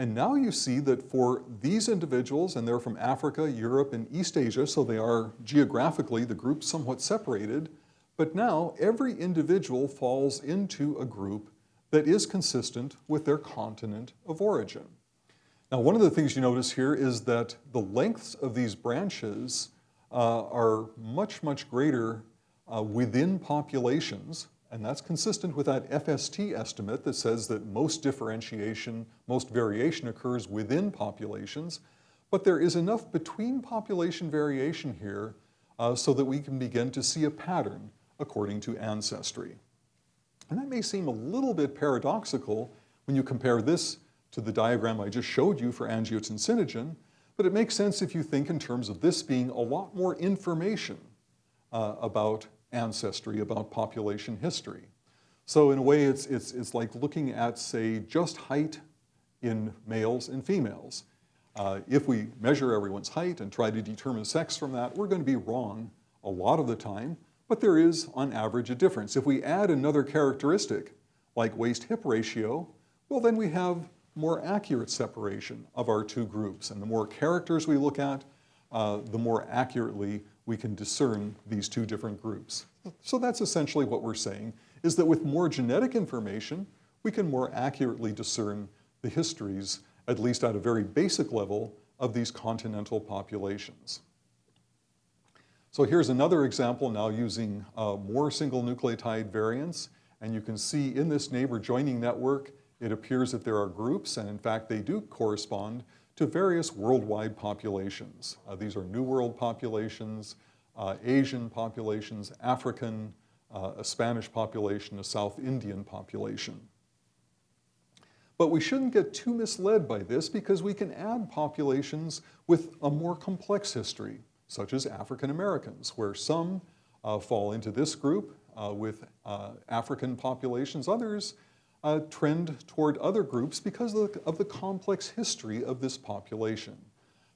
and now you see that for these individuals, and they're from Africa, Europe, and East Asia, so they are geographically, the group somewhat separated, but now every individual falls into a group that is consistent with their continent of origin. Now, one of the things you notice here is that the lengths of these branches uh, are much, much greater uh, within populations and that's consistent with that FST estimate that says that most differentiation, most variation occurs within populations, but there is enough between population variation here uh, so that we can begin to see a pattern according to ancestry. And that may seem a little bit paradoxical when you compare this to the diagram I just showed you for angiotensinogen, but it makes sense if you think in terms of this being a lot more information uh, about ancestry, about population history. So in a way, it's, it's, it's like looking at, say, just height in males and females. Uh, if we measure everyone's height and try to determine sex from that, we're going to be wrong a lot of the time, but there is, on average, a difference. If we add another characteristic, like waist-hip ratio, well, then we have more accurate separation of our two groups. And the more characters we look at, uh, the more accurately we can discern these two different groups. So that's essentially what we're saying, is that with more genetic information, we can more accurately discern the histories, at least at a very basic level, of these continental populations. So here's another example now using uh, more single nucleotide variants. And you can see in this neighbor joining network, it appears that there are groups, and in fact they do correspond to various worldwide populations. Uh, these are New World populations, uh, Asian populations, African, uh, a Spanish population, a South Indian population. But we shouldn't get too misled by this because we can add populations with a more complex history, such as African Americans, where some uh, fall into this group uh, with uh, African populations, others uh, trend toward other groups because of the, of the, complex history of this population.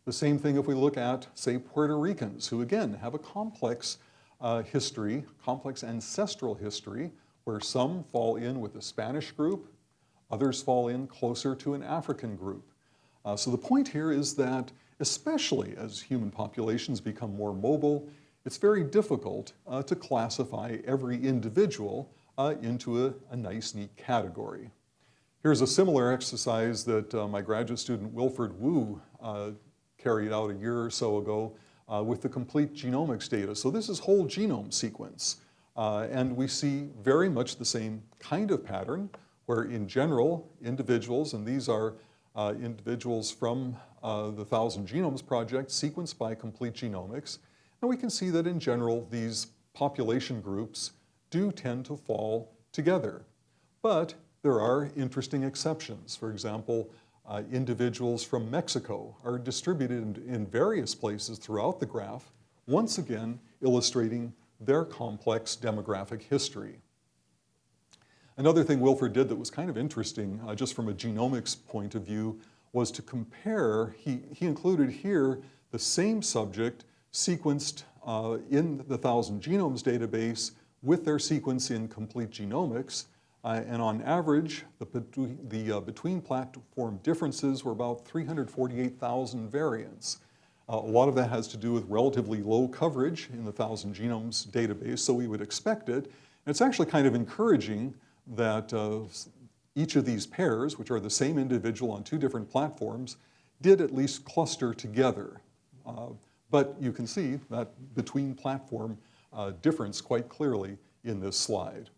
The same thing if we look at, say, Puerto Ricans, who again have a complex uh, history, complex ancestral history, where some fall in with the Spanish group, others fall in closer to an African group. Uh, so the point here is that especially as human populations become more mobile, it's very difficult uh, to classify every individual uh, into a, a, nice, neat category. Here's a similar exercise that uh, my graduate student Wilfred Wu uh, carried out a year or so ago uh, with the complete genomics data. So this is whole genome sequence. Uh, and we see very much the same kind of pattern where in general, individuals, and these are uh, individuals from the Thousand Genomes Project sequenced by complete genomics, and we can see that in general, these population groups do tend to fall together. But there are interesting exceptions. For example, uh, individuals from Mexico are distributed in, in various places throughout the graph, once again illustrating their complex demographic history. Another thing Wilfred did that was kind of interesting, uh, just from a genomics point of view, was to compare, he, he included here the same subject sequenced uh, in the Thousand Genomes database with their sequence in complete genomics. Uh, and on average, the, the uh, between platform differences were about 348,000 variants. Uh, a lot of that has to do with relatively low coverage in the Thousand Genomes database, so we would expect it. And it's actually kind of encouraging that uh, each of these pairs, which are the same individual on two different platforms, did at least cluster together. Uh, but you can see that between platform uh, difference quite clearly in this slide.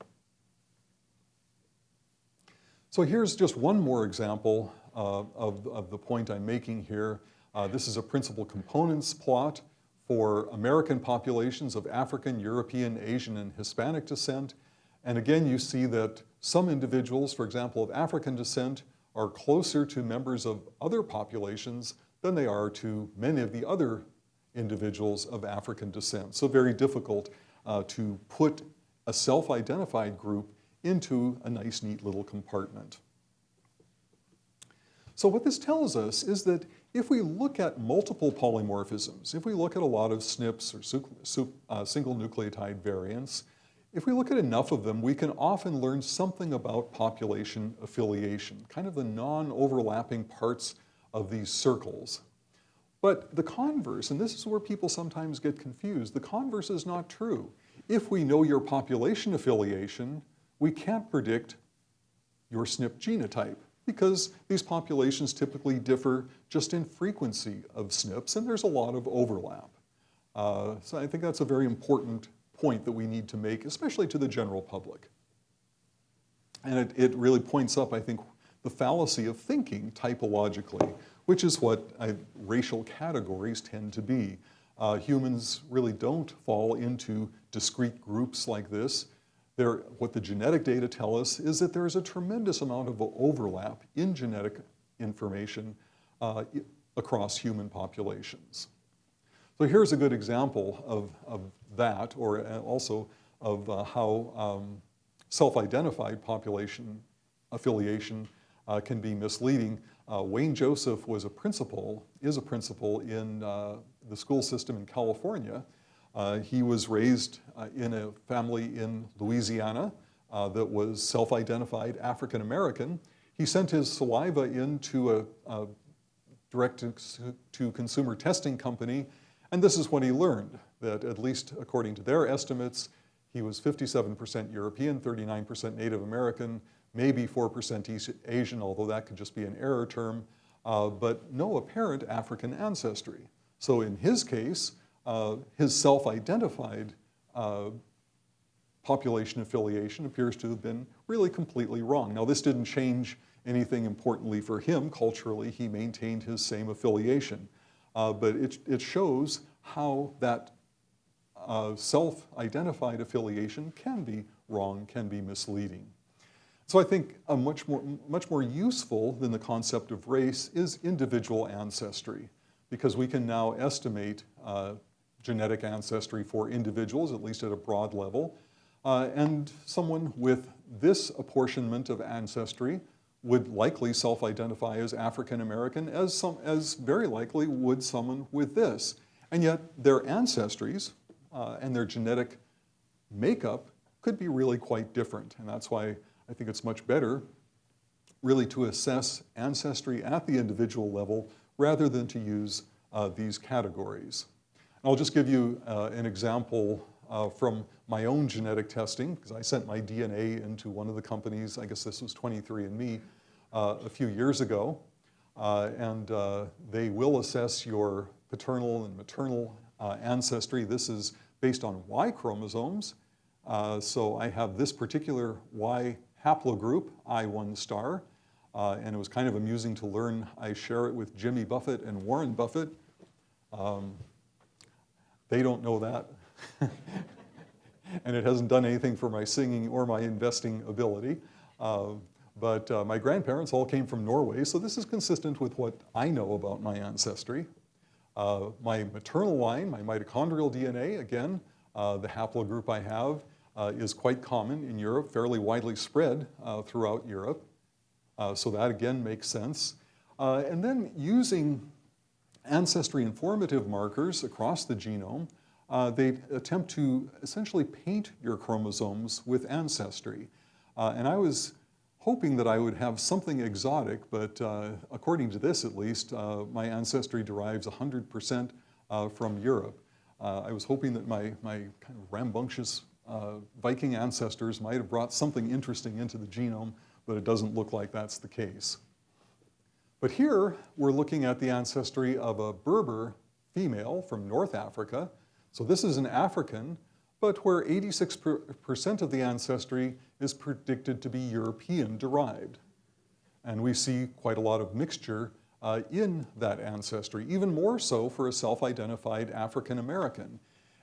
So here's just one more example uh, of, of the point I'm making here. Uh, this is a principal components plot for American populations of African, European, Asian, and Hispanic descent. And again, you see that some individuals, for example, of African descent, are closer to members of other populations than they are to many of the other individuals of African descent. So very difficult uh, to put a self-identified group into a nice, neat little compartment. So what this tells us is that if we look at multiple polymorphisms, if we look at a lot of SNPs or uh, single nucleotide variants, if we look at enough of them, we can often learn something about population affiliation, kind of the non-overlapping parts of these circles. But the converse, and this is where people sometimes get confused, the converse is not true. If we know your population affiliation, we can't predict your SNP genotype because these populations typically differ just in frequency of SNPs and there's a lot of overlap. Uh, so I think that's a very important point that we need to make, especially to the general public. And it, it really points up, I think, the fallacy of thinking typologically which is what I, racial categories tend to be. Uh, humans really don't fall into discrete groups like this. There, what the genetic data tell us is that there's a tremendous amount of overlap in genetic information uh, across human populations. So here's a good example of, of that, or uh, also of uh, how um, self-identified population affiliation uh, can be misleading. Uh, Wayne Joseph was a principal, is a principal in uh, the school system in California. Uh, he was raised uh, in a family in Louisiana uh, that was self-identified African American. He sent his saliva into a, a direct-to-consumer testing company, and this is what he learned, that at least according to their estimates, he was 57% European, 39% Native American, maybe 4% Asian, although that could just be an error term, uh, but no apparent African ancestry. So in his case, uh, his self-identified uh, population affiliation appears to have been really completely wrong. Now this didn't change anything importantly for him culturally. He maintained his same affiliation. Uh, but it, it shows how that uh, self-identified affiliation can be wrong, can be misleading. So I think a much more, much more useful than the concept of race is individual ancestry, because we can now estimate uh, genetic ancestry for individuals, at least at a broad level. Uh, and someone with this apportionment of ancestry would likely self-identify as African American, as, some, as very likely would someone with this. And yet their ancestries uh, and their genetic makeup could be really quite different. And that's why I think it's much better really to assess ancestry at the individual level rather than to use uh, these categories. And I'll just give you uh, an example uh, from my own genetic testing, because I sent my DNA into one of the companies, I guess this was 23andMe, uh, a few years ago. Uh, and uh, they will assess your paternal and maternal ancestry. This is based on Y chromosomes. so I have this particular Y haplogroup, I1 star, uh, and it was kind of amusing to learn I share it with Jimmy Buffett and Warren Buffett. Um, they don't know that. and it hasn't done anything for my singing or my investing ability. Uh, but uh, my grandparents all came from Norway, so this is consistent with what I know about my ancestry. Uh, my maternal line, my mitochondrial DNA, again, uh, the haplogroup I have, is quite common in Europe, fairly widely spread uh, throughout Europe. Uh, so that again makes sense. Uh, and then using ancestry informative markers across the genome, uh, they attempt to essentially paint your chromosomes with ancestry. Uh, and I was hoping that I would have something exotic, but according to this at least, my ancestry derives 100% from Europe. I was hoping that my, my kind of rambunctious uh, Viking ancestors might have brought something interesting into the genome, but it doesn't look like that's the case. But here, we're looking at the ancestry of a Berber female from North Africa. So this is an African, but where 86% of the ancestry is predicted to be European derived. And we see quite a lot of mixture uh, in that ancestry, even more so for a self-identified African American.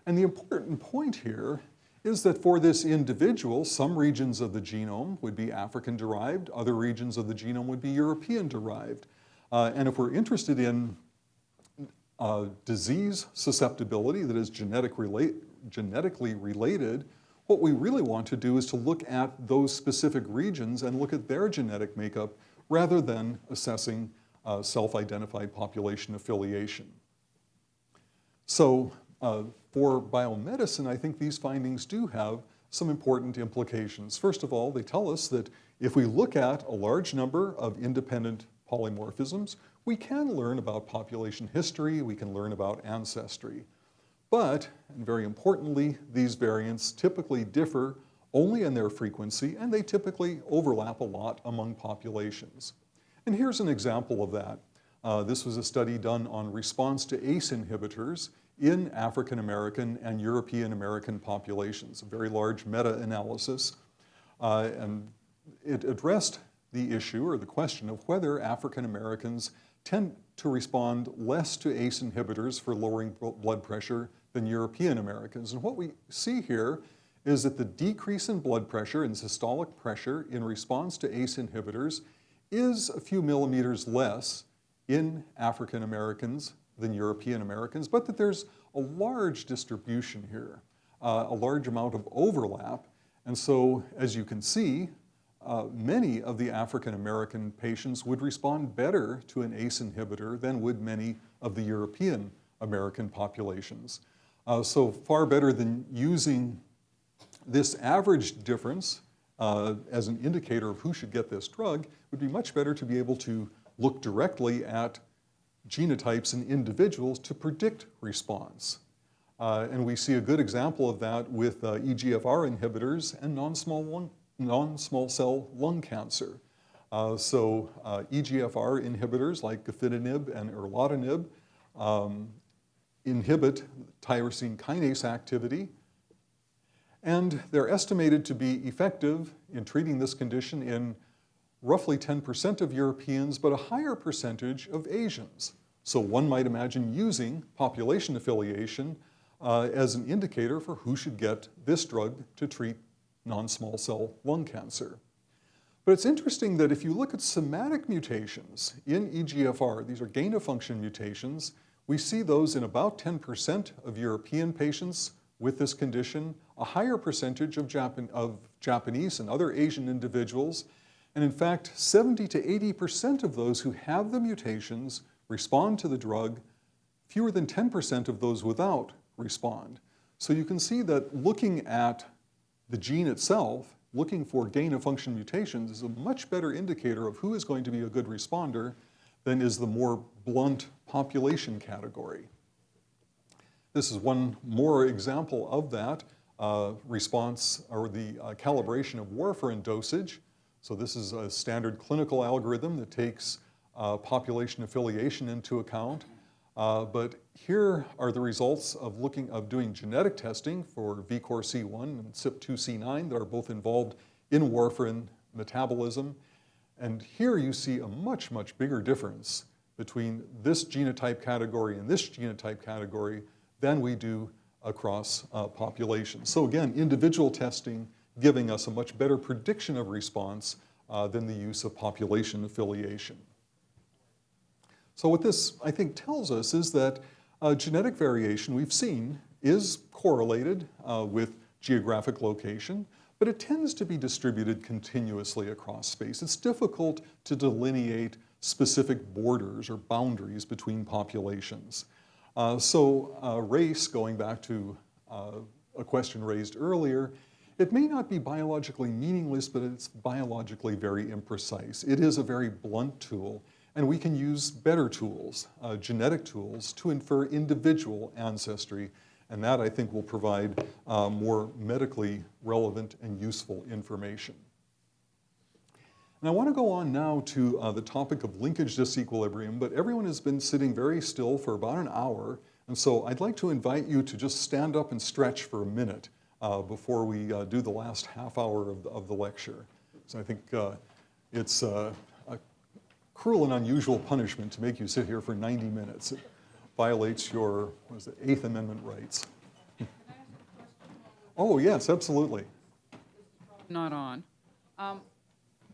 And the important point here is that for this individual, some regions of the genome would be African-derived, other regions of the genome would be European-derived. Uh, and if we're interested in uh, disease susceptibility that is genetic relate, genetically related, what we really want to do is to look at those specific regions and look at their genetic makeup rather than assessing uh, self-identified population affiliation. So uh, for biomedicine, I think these findings do have some important implications. First of all, they tell us that if we look at a large number of independent polymorphisms, we can learn about population history, we can learn about ancestry. But, and very importantly, these variants typically differ only in their frequency, and they typically overlap a lot among populations. And here's an example of that. Uh, this was a study done on response to ACE inhibitors in African American and European American populations, a very large meta-analysis. Uh, and it addressed the issue or the question of whether African Americans tend to respond less to ACE inhibitors for lowering blood pressure than European Americans. And what we see here is that the decrease in blood pressure and systolic pressure in response to ACE inhibitors is a few millimeters less in African Americans than European Americans, but that there's a large distribution here, uh, a large amount of overlap. And so, as you can see, uh, many of the African American patients would respond better to an ACE inhibitor than would many of the European American populations. Uh, so far better than using this average difference uh, as an indicator of who should get this drug would be much better to be able to look directly at genotypes in individuals to predict response. Uh, and we see a good example of that with uh, EGFR inhibitors and non-small, non-small cell lung cancer. Uh, so uh, EGFR inhibitors like gefitinib and erlotinib um, inhibit tyrosine kinase activity, and they're estimated to be effective in treating this condition in roughly 10% of Europeans, but a higher percentage of Asians. So one might imagine using population affiliation uh, as an indicator for who should get this drug to treat non-small cell lung cancer. But it's interesting that if you look at somatic mutations in EGFR, these are gain-of-function mutations, we see those in about 10% of European patients with this condition, a higher percentage of, Japan of Japanese and other Asian individuals, and in fact, 70 to 80% of those who have the mutations respond to the drug, fewer than 10% of those without respond. So you can see that looking at the gene itself, looking for gain-of-function mutations is a much better indicator of who is going to be a good responder than is the more blunt population category. This is one more example of that uh, response or the uh, calibration of warfarin dosage. So this is a standard clinical algorithm that takes uh, population affiliation into account. Uh, but here are the results of looking of doing genetic testing for VCORC1 and CYP2C9 that are both involved in warfarin metabolism. And here you see a much, much bigger difference between this genotype category and this genotype category than we do across uh, populations. So again, individual testing giving us a much better prediction of response uh, than the use of population affiliation. So what this, I think, tells us is that uh, genetic variation we've seen is correlated uh, with geographic location, but it tends to be distributed continuously across space. It's difficult to delineate specific borders or boundaries between populations. Uh, so uh, race, going back to uh, a question raised earlier, it may not be biologically meaningless, but it's biologically very imprecise. It is a very blunt tool, and we can use better tools, uh, genetic tools, to infer individual ancestry, and that I think will provide uh, more medically relevant and useful information. And I want to go on now to uh, the topic of linkage disequilibrium, but everyone has been sitting very still for about an hour, and so I'd like to invite you to just stand up and stretch for a minute before we uh, do the last half hour of the, of the lecture. So I think uh, it's uh, a cruel and unusual punishment to make you sit here for 90 minutes. It violates your, what is it, Eighth Amendment rights. oh, yes, absolutely. Not on. Um,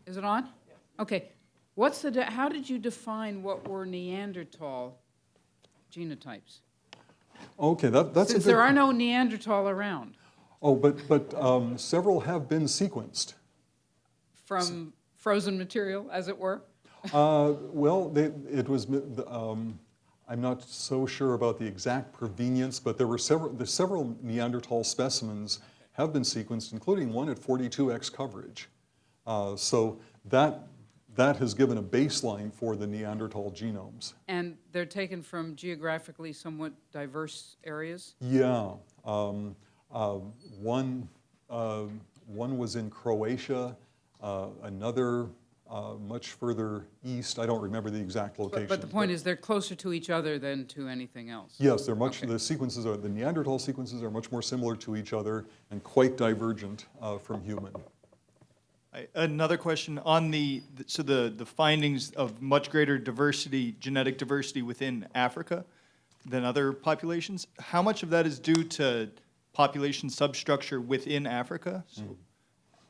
is it on? Okay. What's the, how did you define what were Neanderthal genotypes? Okay, that, that's Since a good, there are no Neanderthal around. Oh, but, but um, several have been sequenced. From frozen material, as it were? Uh, well, they, it was, um, I'm not so sure about the exact provenience, but there were several, the several Neanderthal specimens have been sequenced, including one at 42x coverage. Uh, so that, that has given a baseline for the Neanderthal genomes. And they're taken from geographically somewhat diverse areas? Yeah. Um, one, uh, one was in Croatia, uh, another uh, much further east. I don't remember the exact location. But, but the point is they're closer to each other than to anything else. Yes, they're much, Okay. the sequences are, the Neanderthal sequences are much more similar to each other and quite divergent uh, from human. I- Another question on the, so the, the findings of much greater diversity, genetic diversity within Africa than other populations, how much of that is due to population substructure within Africa? So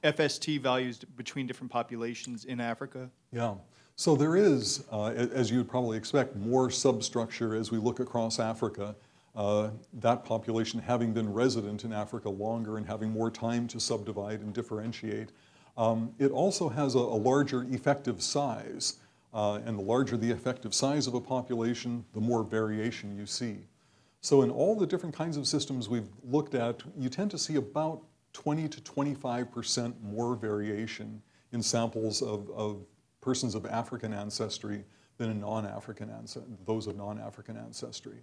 FST values between different populations in Africa? Yeah. So there is, uh, as you would probably expect, more substructure as we look across Africa. Uh, that population having been resident in Africa longer and having more time to subdivide and differentiate. Um, it also has a, a larger effective size, uh, and the larger the effective size of a population, the more variation you see. So in all the different kinds of systems we've looked at, you tend to see about 20 to 25% more variation in samples of, of persons of African ancestry than in non-African those of non-African ancestry.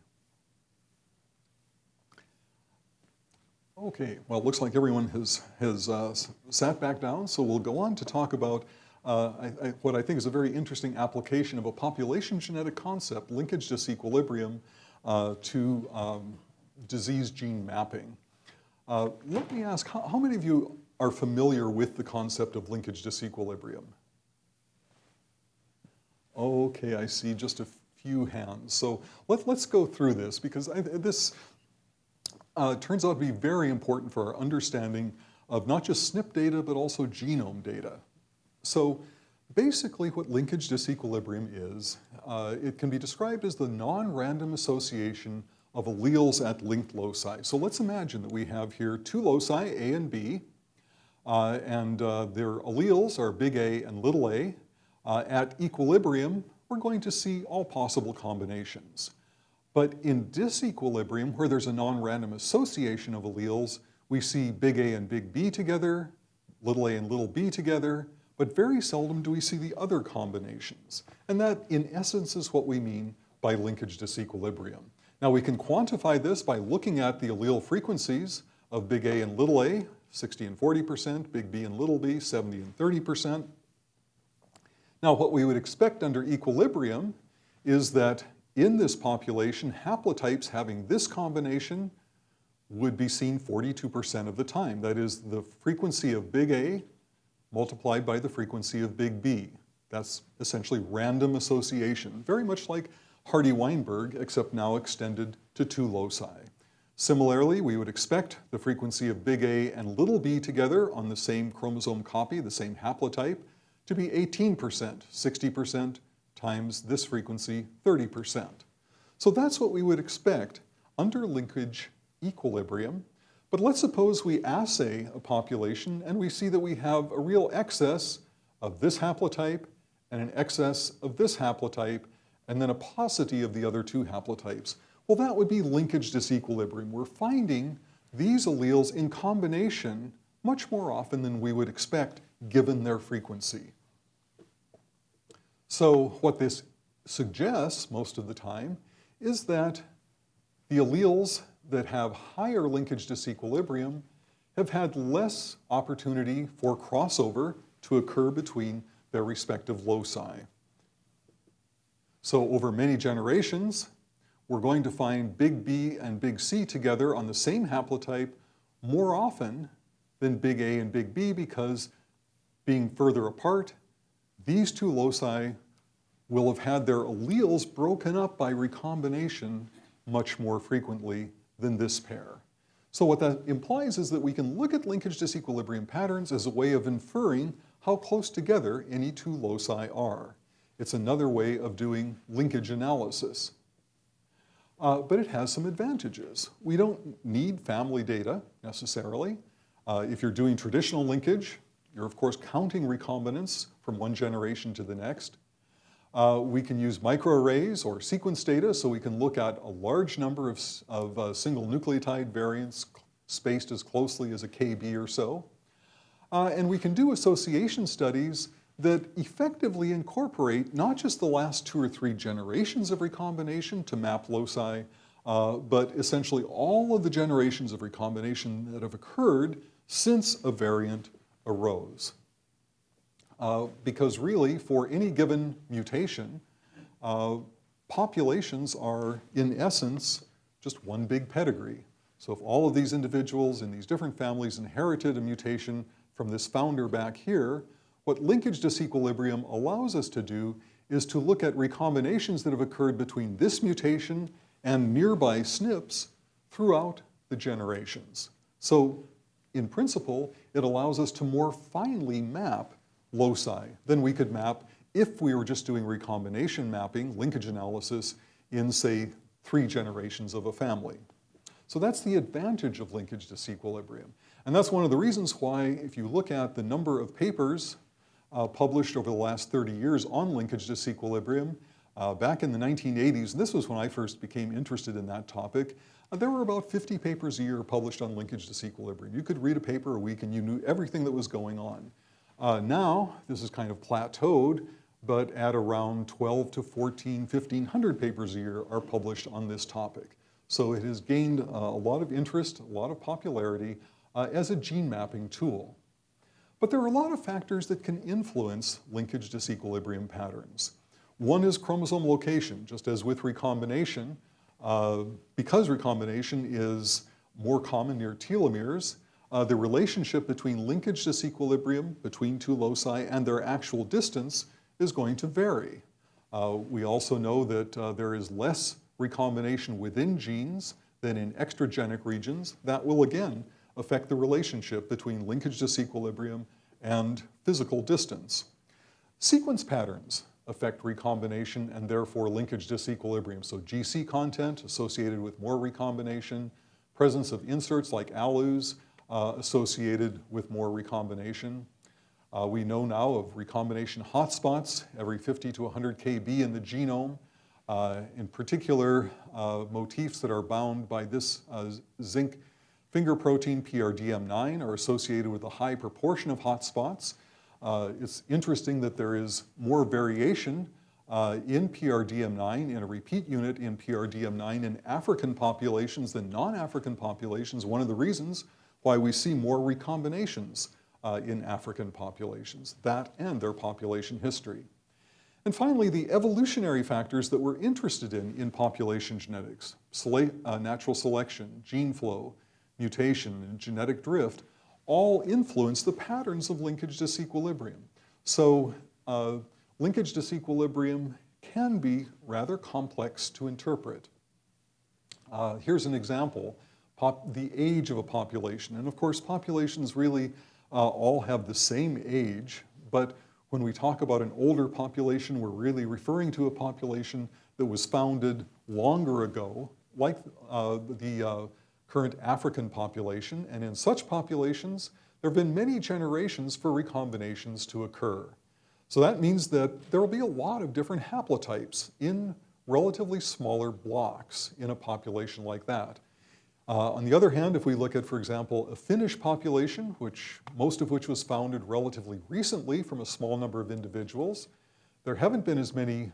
Okay, well, it looks like everyone has, has uh, sat back down, so we'll go on to talk about uh, I, I, what I think is a very interesting application of a population genetic concept, linkage disequilibrium, to um, disease gene mapping. Uh, let me ask, how, how many of you are familiar with the concept of linkage disequilibrium? Okay, I see just a few hands. So let, let's go through this because I, this uh, turns out to be very important for our understanding of not just SNP data, but also genome data. So basically what linkage disequilibrium is, uh, it can be described as the non-random association of alleles at linked loci. So let's imagine that we have here two loci, A and B, uh, and uh, their alleles are big A and little a. Uh, at equilibrium, we're going to see all possible combinations. But in disequilibrium, where there's a non-random association of alleles, we see big A and big B together, little a and little b together, but very seldom do we see the other combinations. And that, in essence, is what we mean by linkage disequilibrium. Now, we can quantify this by looking at the allele frequencies of big A and little a, 60 and 40%, big B and little b, 70 and 30%. Now, what we would expect under equilibrium is that in this population, haplotypes having this combination would be seen 42% of the time. That is the frequency of big A multiplied by the frequency of big B. That's essentially random association, very much like Hardy-Weinberg, except now extended to two loci. Similarly, we would expect the frequency of big A and little b together on the same chromosome copy, the same haplotype, to be 18%, 60%, times this frequency, 30%. So that's what we would expect under linkage equilibrium. But let's suppose we assay a population and we see that we have a real excess of this haplotype and an excess of this haplotype and then a paucity of the other two haplotypes. Well, that would be linkage disequilibrium. We're finding these alleles in combination much more often than we would expect given their frequency. So what this suggests most of the time is that the alleles that have higher linkage disequilibrium have had less opportunity for crossover to occur between their respective loci. So over many generations, we're going to find big B and big C together on the same haplotype more often than big A and big B because being further apart, these two loci will have had their alleles broken up by recombination much more frequently than this pair. So what that implies is that we can look at linkage disequilibrium patterns as a way of inferring how close together any two loci are. It's another way of doing linkage analysis. Uh, but it has some advantages. We don't need family data necessarily. Uh, if you're doing traditional linkage, you're of course counting recombinants from one generation to the next. Uh, we can use microarrays or sequence data so we can look at a large number of, of uh, single nucleotide variants spaced as closely as a KB or so. Uh, and we can do association studies that effectively incorporate not just the last two or three generations of recombination to map loci, uh, but essentially all of the generations of recombination that have occurred since a variant arose. Uh, because really, for any given mutation, uh, populations are, in essence, just one big pedigree. So if all of these individuals in these different families inherited a mutation from this founder back here, what linkage disequilibrium allows us to do is to look at recombinations that have occurred between this mutation and nearby SNPs throughout the generations. So in principle, it allows us to more finely map loci Then we could map if we were just doing recombination mapping, linkage analysis, in say three generations of a family. So that's the advantage of linkage disequilibrium. And that's one of the reasons why, if you look at the number of papers uh, published over the last 30 years on linkage disequilibrium, uh, back in the 1980s, and this was when I first became interested in that topic, uh, there were about 50 papers a year published on linkage disequilibrium. You could read a paper a week and you knew everything that was going on. Uh, now, this is kind of plateaued, but at around 12 to 14, 1500 papers a year are published on this topic. So it has gained uh, a lot of interest, a lot of popularity uh, as a gene mapping tool. But there are a lot of factors that can influence linkage disequilibrium patterns. One is chromosome location, just as with recombination. Uh, because recombination is more common near telomeres, uh, the relationship between linkage disequilibrium between two loci and their actual distance is going to vary. Uh, we also know that uh, there is less recombination within genes than in extragenic regions. That will again affect the relationship between linkage disequilibrium and physical distance. Sequence patterns affect recombination and therefore linkage disequilibrium. So GC content associated with more recombination, presence of inserts like ALUs uh, associated with more recombination. Uh, we know now of recombination hotspots every 50 to 100 kb in the genome. Uh, in particular, uh, motifs that are bound by this uh, zinc finger protein PRDM9 are associated with a high proportion of hotspots. Uh, it's interesting that there is more variation uh, in PRDM9, in a repeat unit in PRDM9 in African populations than non-African populations. One of the reasons why we see more recombinations uh, in African populations, that and their population history. And finally, the evolutionary factors that we're interested in in population genetics, sele uh, natural selection, gene flow, mutation, and genetic drift, all influence the patterns of linkage disequilibrium. So uh, linkage disequilibrium can be rather complex to interpret. Uh, here's an example, the age of a population. And of course, populations really uh, all have the same age, but when we talk about an older population, we're really referring to a population that was founded longer ago, like uh, the uh, current African population. And in such populations, there have been many generations for recombinations to occur. So that means that there will be a lot of different haplotypes in relatively smaller blocks in a population like that. Uh, on the other hand, if we look at, for example, a Finnish population, which most of which was founded relatively recently from a small number of individuals, there haven't been as many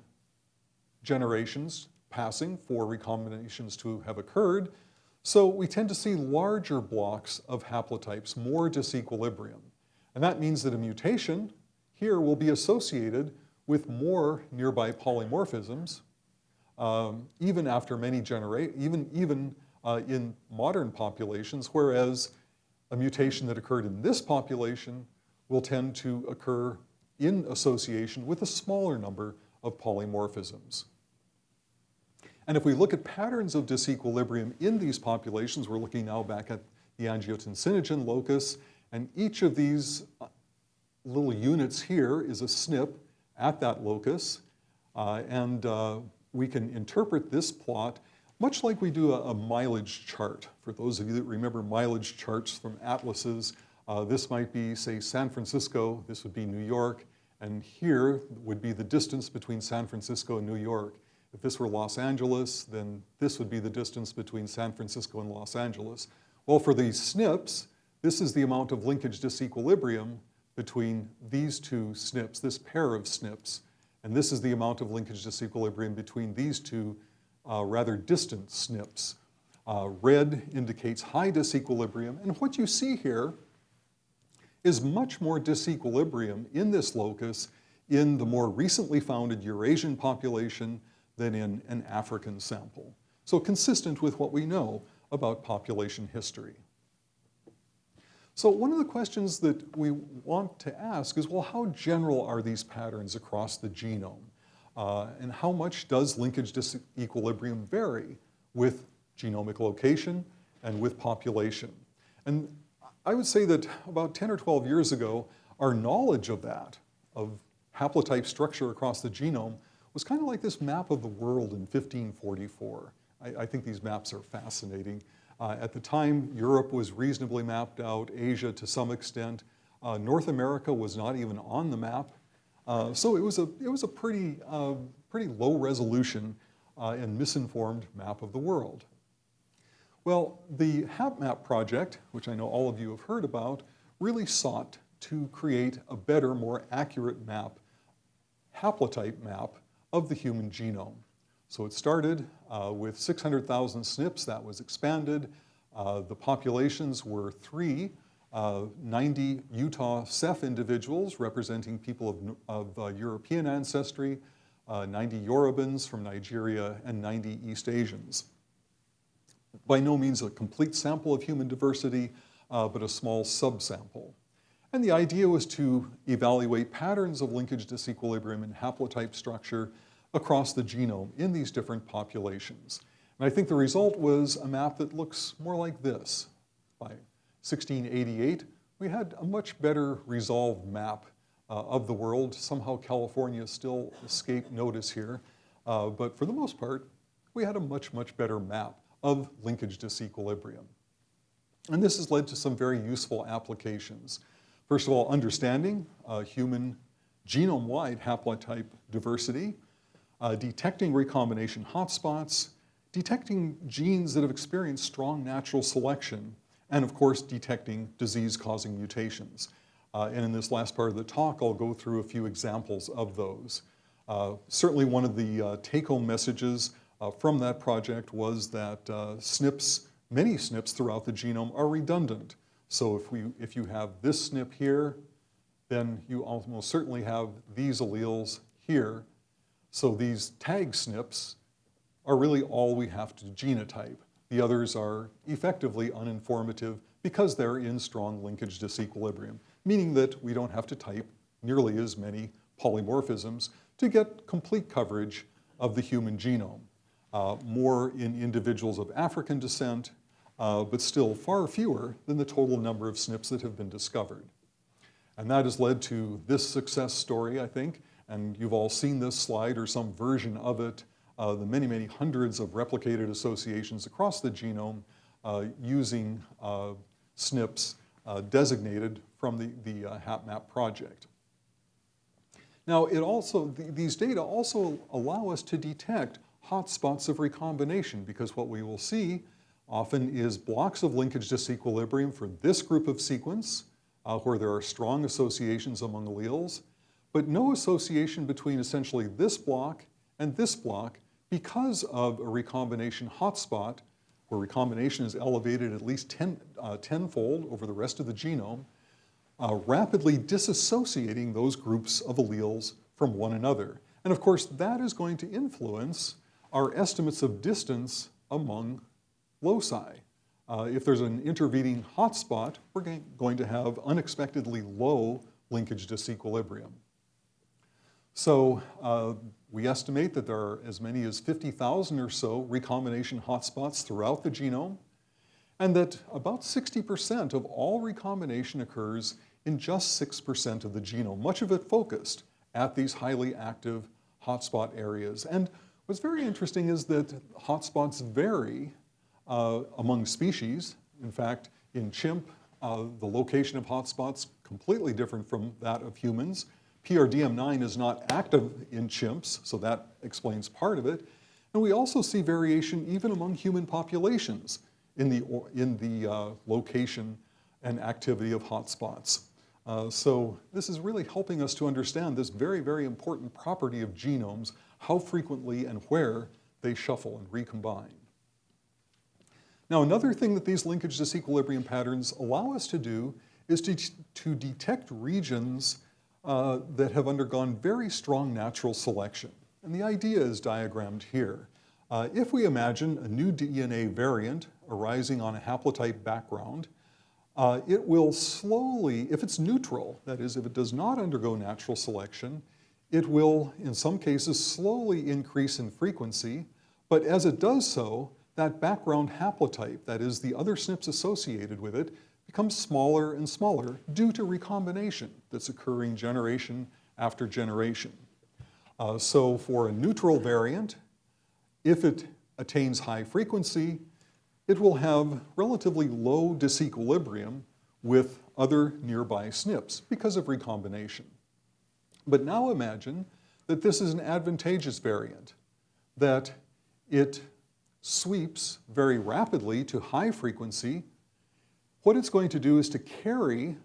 generations passing for recombinations to have occurred, so we tend to see larger blocks of haplotypes, more disequilibrium. And that means that a mutation here will be associated with more nearby polymorphisms, um, even after many generations, even, even uh, in modern populations, whereas a mutation that occurred in this population will tend to occur in association with a smaller number of polymorphisms. And if we look at patterns of disequilibrium in these populations, we're looking now back at the angiotensinogen locus, and each of these uh, little units here is a SNP at that locus, uh, and uh, we can interpret this plot much like we do a, a, mileage chart. For those of you that remember mileage charts from atlases, uh, this might be, say, San Francisco, this would be New York, and here would be the distance between San Francisco and New York. If this were Los Angeles, then this would be the distance between San Francisco and Los Angeles. Well, for these SNPs, this is the amount of linkage disequilibrium between these two SNPs, this pair of SNPs, and this is the amount of linkage disequilibrium between these two uh, rather distant SNPs. Uh, red indicates high disequilibrium, and what you see here is much more disequilibrium in this locus in the more recently founded Eurasian population than in an African sample. So consistent with what we know about population history. So one of the questions that we want to ask is, well, how general are these patterns across the genome? Uh, and how much does linkage disequilibrium vary with genomic location and with population? And I would say that about 10 or 12 years ago, our knowledge of that, of haplotype structure across the genome, was kind of like this map of the world in 1544. I, I think these maps are fascinating. Uh, at the time, Europe was reasonably mapped out, Asia to some extent. Uh, North America was not even on the map. Uh, so it was a, it was a pretty, uh, pretty low resolution uh, and misinformed map of the world. Well, the HapMap project, which I know all of you have heard about, really sought to create a better, more accurate map, haplotype map of the human genome. So it started uh, with 600,000 SNPs, that was expanded. Uh, the populations were three, uh, 90 Utah Ceph individuals representing people of, of uh, European ancestry, uh, 90 Yorubans from Nigeria, and 90 East Asians. By no means a complete sample of human diversity, uh, but a small subsample. And the idea was to evaluate patterns of linkage disequilibrium and haplotype structure across the genome in these different populations. And I think the result was a map that looks more like this. By 1688, we had a much better resolved map uh, of the world. Somehow California still escaped notice here. Uh, but for the most part, we had a much, much better map of linkage disequilibrium. And this has led to some very useful applications. First of all, understanding uh, human genome-wide haplotype diversity, uh, detecting recombination hotspots, detecting genes that have experienced strong natural selection, and of course, detecting disease-causing mutations. Uh, and in this last part of the talk, I'll go through a few examples of those. Uh, certainly one of the uh, take-home messages uh, from that project was that uh, SNPs, many SNPs throughout the genome are redundant. So if, we, if you have this SNP here, then you almost certainly have these alleles here. So these tag SNPs are really all we have to genotype. The others are effectively uninformative because they're in strong linkage disequilibrium, meaning that we don't have to type nearly as many polymorphisms to get complete coverage of the human genome. Uh, more in individuals of African descent, uh, but still far fewer than the total number of SNPs that have been discovered. And that has led to this success story, I think, and you've all seen this slide or some version of it, uh, the many, many hundreds of replicated associations across the genome uh, using uh, SNPs uh, designated from the, the HapMap project. Now, it also, th these data also allow us to detect hotspots of recombination because what we will see often is blocks of linkage disequilibrium for this group of sequence uh, where there are strong associations among alleles, but no association between essentially this block and this block because of a recombination hotspot where recombination is elevated at least 10, uh, tenfold over the rest of the genome, uh, rapidly disassociating those groups of alleles from one another. And of course, that is going to influence our estimates of distance among loci. Uh, if there's an intervening hotspot, we're going to have unexpectedly low linkage disequilibrium. So uh, we estimate that there are as many as 50,000 or so recombination hotspots throughout the genome, and that about 60% of all recombination occurs in just 6% of the genome, much of it focused at these highly active hotspot areas. And What's very interesting is that hotspots vary uh, among species. In fact, in chimp, uh, the location of hotspots completely different from that of humans. PRDM9 is not active in chimps, so that explains part of it. And we also see variation even among human populations in the, in the uh, location and activity of hotspots. Uh, so this is really helping us to understand this very, very important property of genomes how frequently and where they shuffle and recombine. Now, another thing that these linkage disequilibrium patterns allow us to do is to, to detect regions uh, that have undergone very strong natural selection. And the idea is diagrammed here. Uh, if we imagine a new DNA variant arising on a haplotype background, uh, it will slowly, if it's neutral, that is, if it does not undergo natural selection, it will, in some cases, slowly increase in frequency, but as it does so, that background haplotype, that is the other SNPs associated with it, becomes smaller and smaller due to recombination that's occurring generation after generation. Uh, so for a neutral variant, if it attains high frequency, it will have relatively low disequilibrium with other nearby SNPs because of recombination. But now imagine that this is an advantageous variant, that it sweeps very rapidly to high frequency. What it's going to do is to carry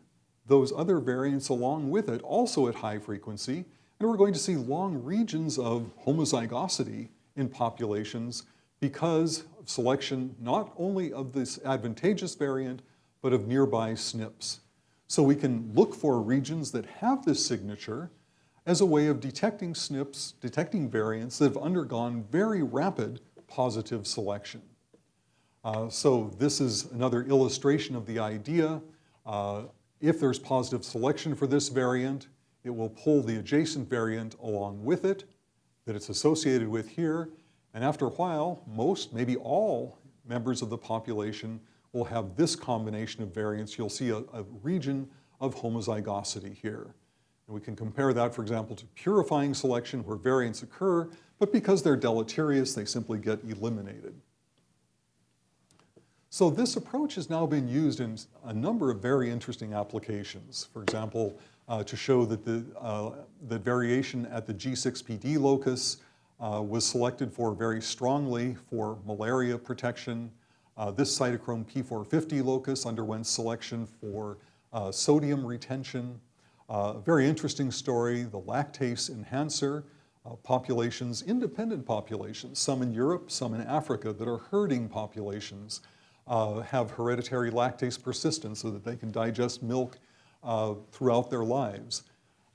those other variants along with it, also at high frequency, and we're going to see long regions of homozygosity in populations because of selection not only of this advantageous variant, but of nearby SNPs. So we can look for regions that have this signature as a way of detecting SNPs, detecting variants that have undergone very rapid positive selection. Uh, so this is another illustration of the idea. Uh, if there's positive selection for this variant, it will pull the adjacent variant along with it that it's associated with here. And after a while, most, maybe all members of the population will have this combination of variants. You'll see a, a region of homozygosity here. And we can compare that, for example, to purifying selection where variants occur, but because they're deleterious, they simply get eliminated. So this approach has now been used in a number of very interesting applications. For example, uh, to show that the, uh, the variation at the G6PD locus uh, was selected for very strongly for malaria protection. Uh, this cytochrome P450 locus underwent selection for uh, sodium retention. Uh, a very interesting story, the lactase enhancer populations, independent populations, some in Europe, some in Africa, that are herding populations uh, have hereditary lactase persistence so that they can digest milk uh, throughout their lives.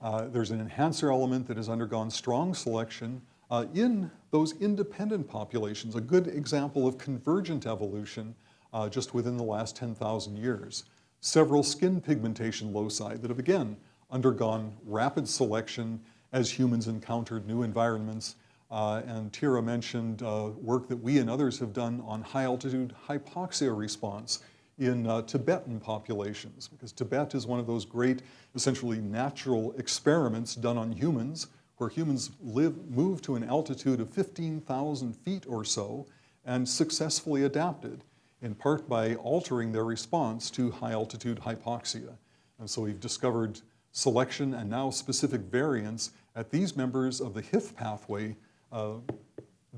Uh, there's an enhancer element that has undergone strong selection uh, in those independent populations, a good example of convergent evolution uh, just within the last 10,000 years. Several skin pigmentation loci that have again undergone rapid selection as humans encountered new environments uh, and Tira mentioned uh, work that we and others have done on high altitude hypoxia response in uh, Tibetan populations, because Tibet is one of those great, essentially natural experiments done on humans, where humans live, move to an altitude of 15,000 feet or so and successfully adapted, in part by altering their response to high altitude hypoxia. And so we've discovered selection and now specific variants at these members of the HIF pathway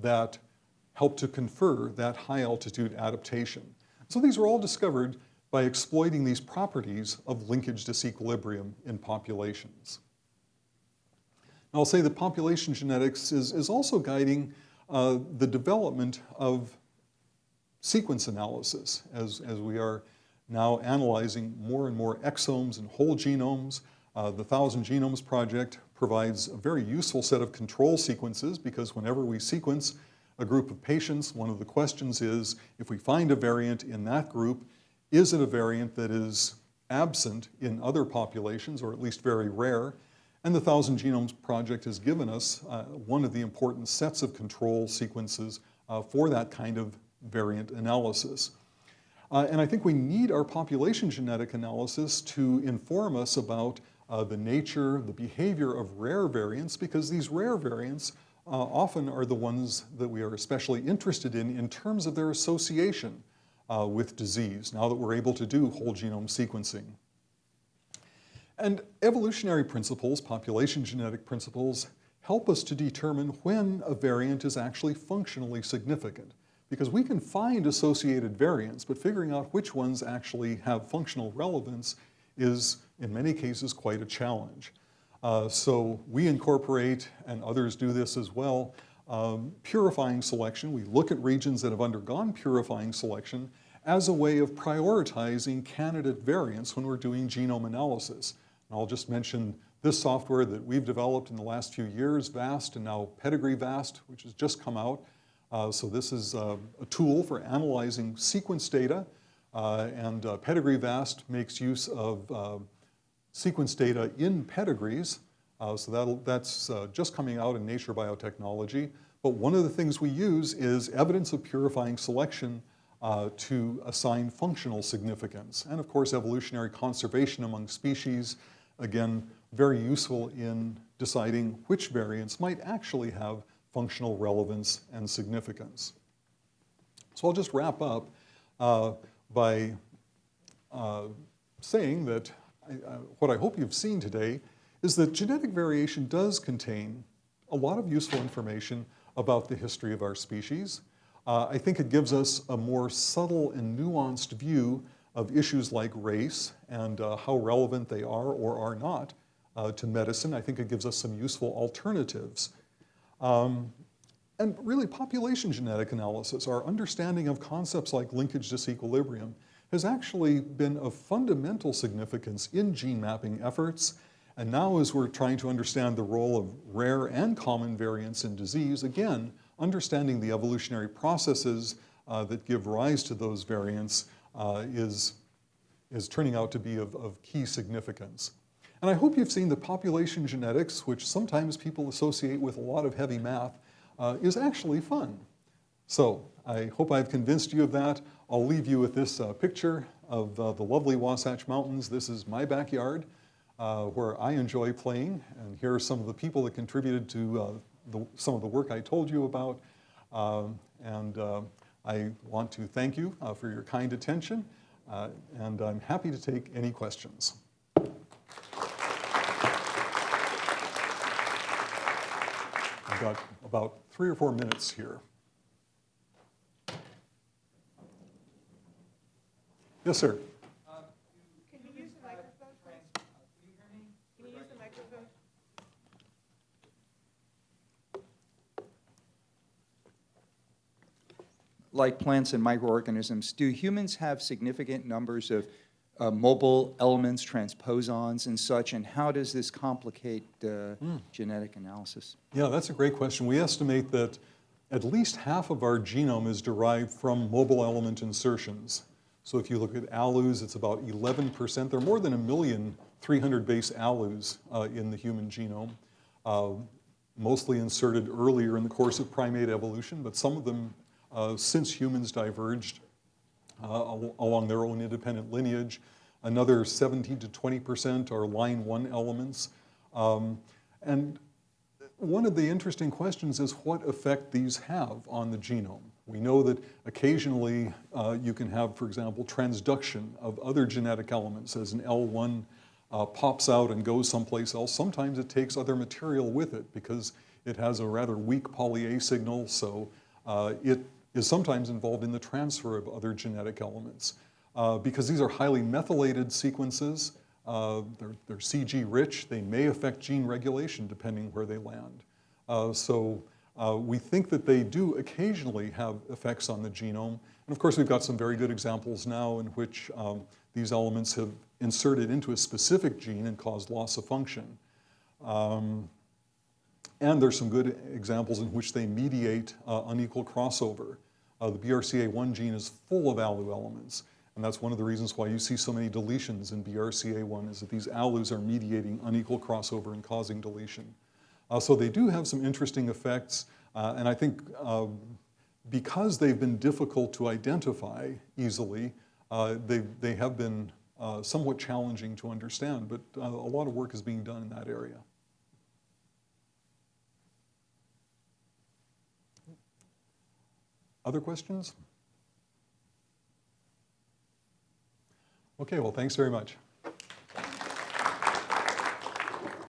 that help to confer that high altitude adaptation. So these were all discovered by exploiting these properties of linkage disequilibrium in populations. Now, I'll say that population genetics is, is also guiding uh, the development of sequence analysis as, as we are now analyzing more and more exomes and whole genomes. Uh, the Thousand Genomes Project provides a very useful set of control sequences because whenever we sequence a group of patients, one of the questions is, if we find a variant in that group, is it a variant that is absent in other populations, or at least very rare? And the Thousand Genomes Project has given us uh, one of the important sets of control sequences uh, for that kind of variant analysis. Uh, and I think we need our population genetic analysis to inform us about uh, the nature, the behavior of rare variants, because these rare variants uh, often are the ones that we are especially interested in in terms of their association uh, with disease, now that we're able to do whole genome sequencing. And evolutionary principles, population genetic principles, help us to determine when a variant is actually functionally significant. Because we can find associated variants, but figuring out which ones actually have functional relevance is in many cases quite a challenge. Uh, so we incorporate, and others do this as well, um, purifying selection. We look at regions that have undergone purifying selection as a way of prioritizing candidate variants when we're doing genome analysis. And I'll just mention this software that we've developed in the last few years, VAST, and now Pedigree VAST, which has just come out. Uh, so this is uh, a tool for analyzing sequence data, uh, and uh, Pedigree VAST makes use of uh, sequence data in pedigrees. Uh, so that's uh, just coming out in Nature Biotechnology. But one of the things we use is evidence of purifying selection uh, to assign functional significance. And of course, evolutionary conservation among species, again, very useful in deciding which variants might actually have functional relevance and significance. So I'll just wrap up uh, by uh, saying that Uh, what I hope you've seen today is that genetic variation does contain a lot of useful information about the history of our species. Uh, I think it gives us a more subtle and nuanced view of issues like race and uh, how relevant they are or are not uh, to medicine. I think it gives us some useful alternatives. Um, and really, population genetic analysis, our understanding of concepts like linkage disequilibrium, has actually been of fundamental significance in gene mapping efforts. And now, as we're trying to understand the role of rare and common variants in disease, again, understanding the evolutionary processes uh, that give rise to those variants uh, is, is turning out to be of, of key significance. And I hope you've seen that population genetics, which sometimes people associate with a lot of heavy math, uh, is actually fun. So I hope I've convinced you of that. I'll leave you with this uh, picture of uh, the lovely Wasatch Mountains. This is my backyard uh, where I enjoy playing. And here are some of the people that contributed to uh, the, some of the work I told you about. Um, and uh, I want to thank you for your kind attention. and I'm happy to take any questions. I've got about three or four minutes here. Yes, sir. Can you use the microphone. Can you use the microphone? like plants and microorganisms, do humans have significant numbers of uh, mobile elements, transposons, and such? And how does this complicate uh, genetic analysis? Yeah, that's a great question. We estimate that at least half of our genome is derived from mobile element insertions. So if you look at ALUs, it's about 11%. There are more than a million 300 base ALUs uh, in the human genome, uh, mostly inserted earlier in the course of primate evolution, but some of them uh, since humans diverged uh, al along their own independent lineage. Another 17 to 20% are line one elements. Um, and one of the interesting questions is what effect these have on the genome. We know that occasionally uh, you can have, for example, transduction of other genetic elements as an L1 uh, pops out and goes someplace else. Sometimes it takes other material with it because it has a rather weak poly-A signal, so uh, it is sometimes involved in the transfer of other genetic elements. Uh, because these are highly methylated sequences, uh, they're, they're, CG rich, they may affect gene regulation depending where they land. Uh, so uh, we think that they do occasionally have effects on the genome. And of course, we've got some very good examples now in which um, these elements have inserted into a specific gene and caused loss of function. Um, and there's some good examples in which they mediate uh, unequal crossover. Uh, the BRCA1 gene is full of ALU elements. And that's one of the reasons why you see so many deletions in BRCA1 is that these ALUs are mediating unequal crossover and causing deletion. Uh, so they do have some interesting effects. Uh, and I think uh, because they've been difficult to identify easily, they, they have been somewhat challenging to understand. But a lot of work is being done in that area. Other questions? Okay, well, thanks very much.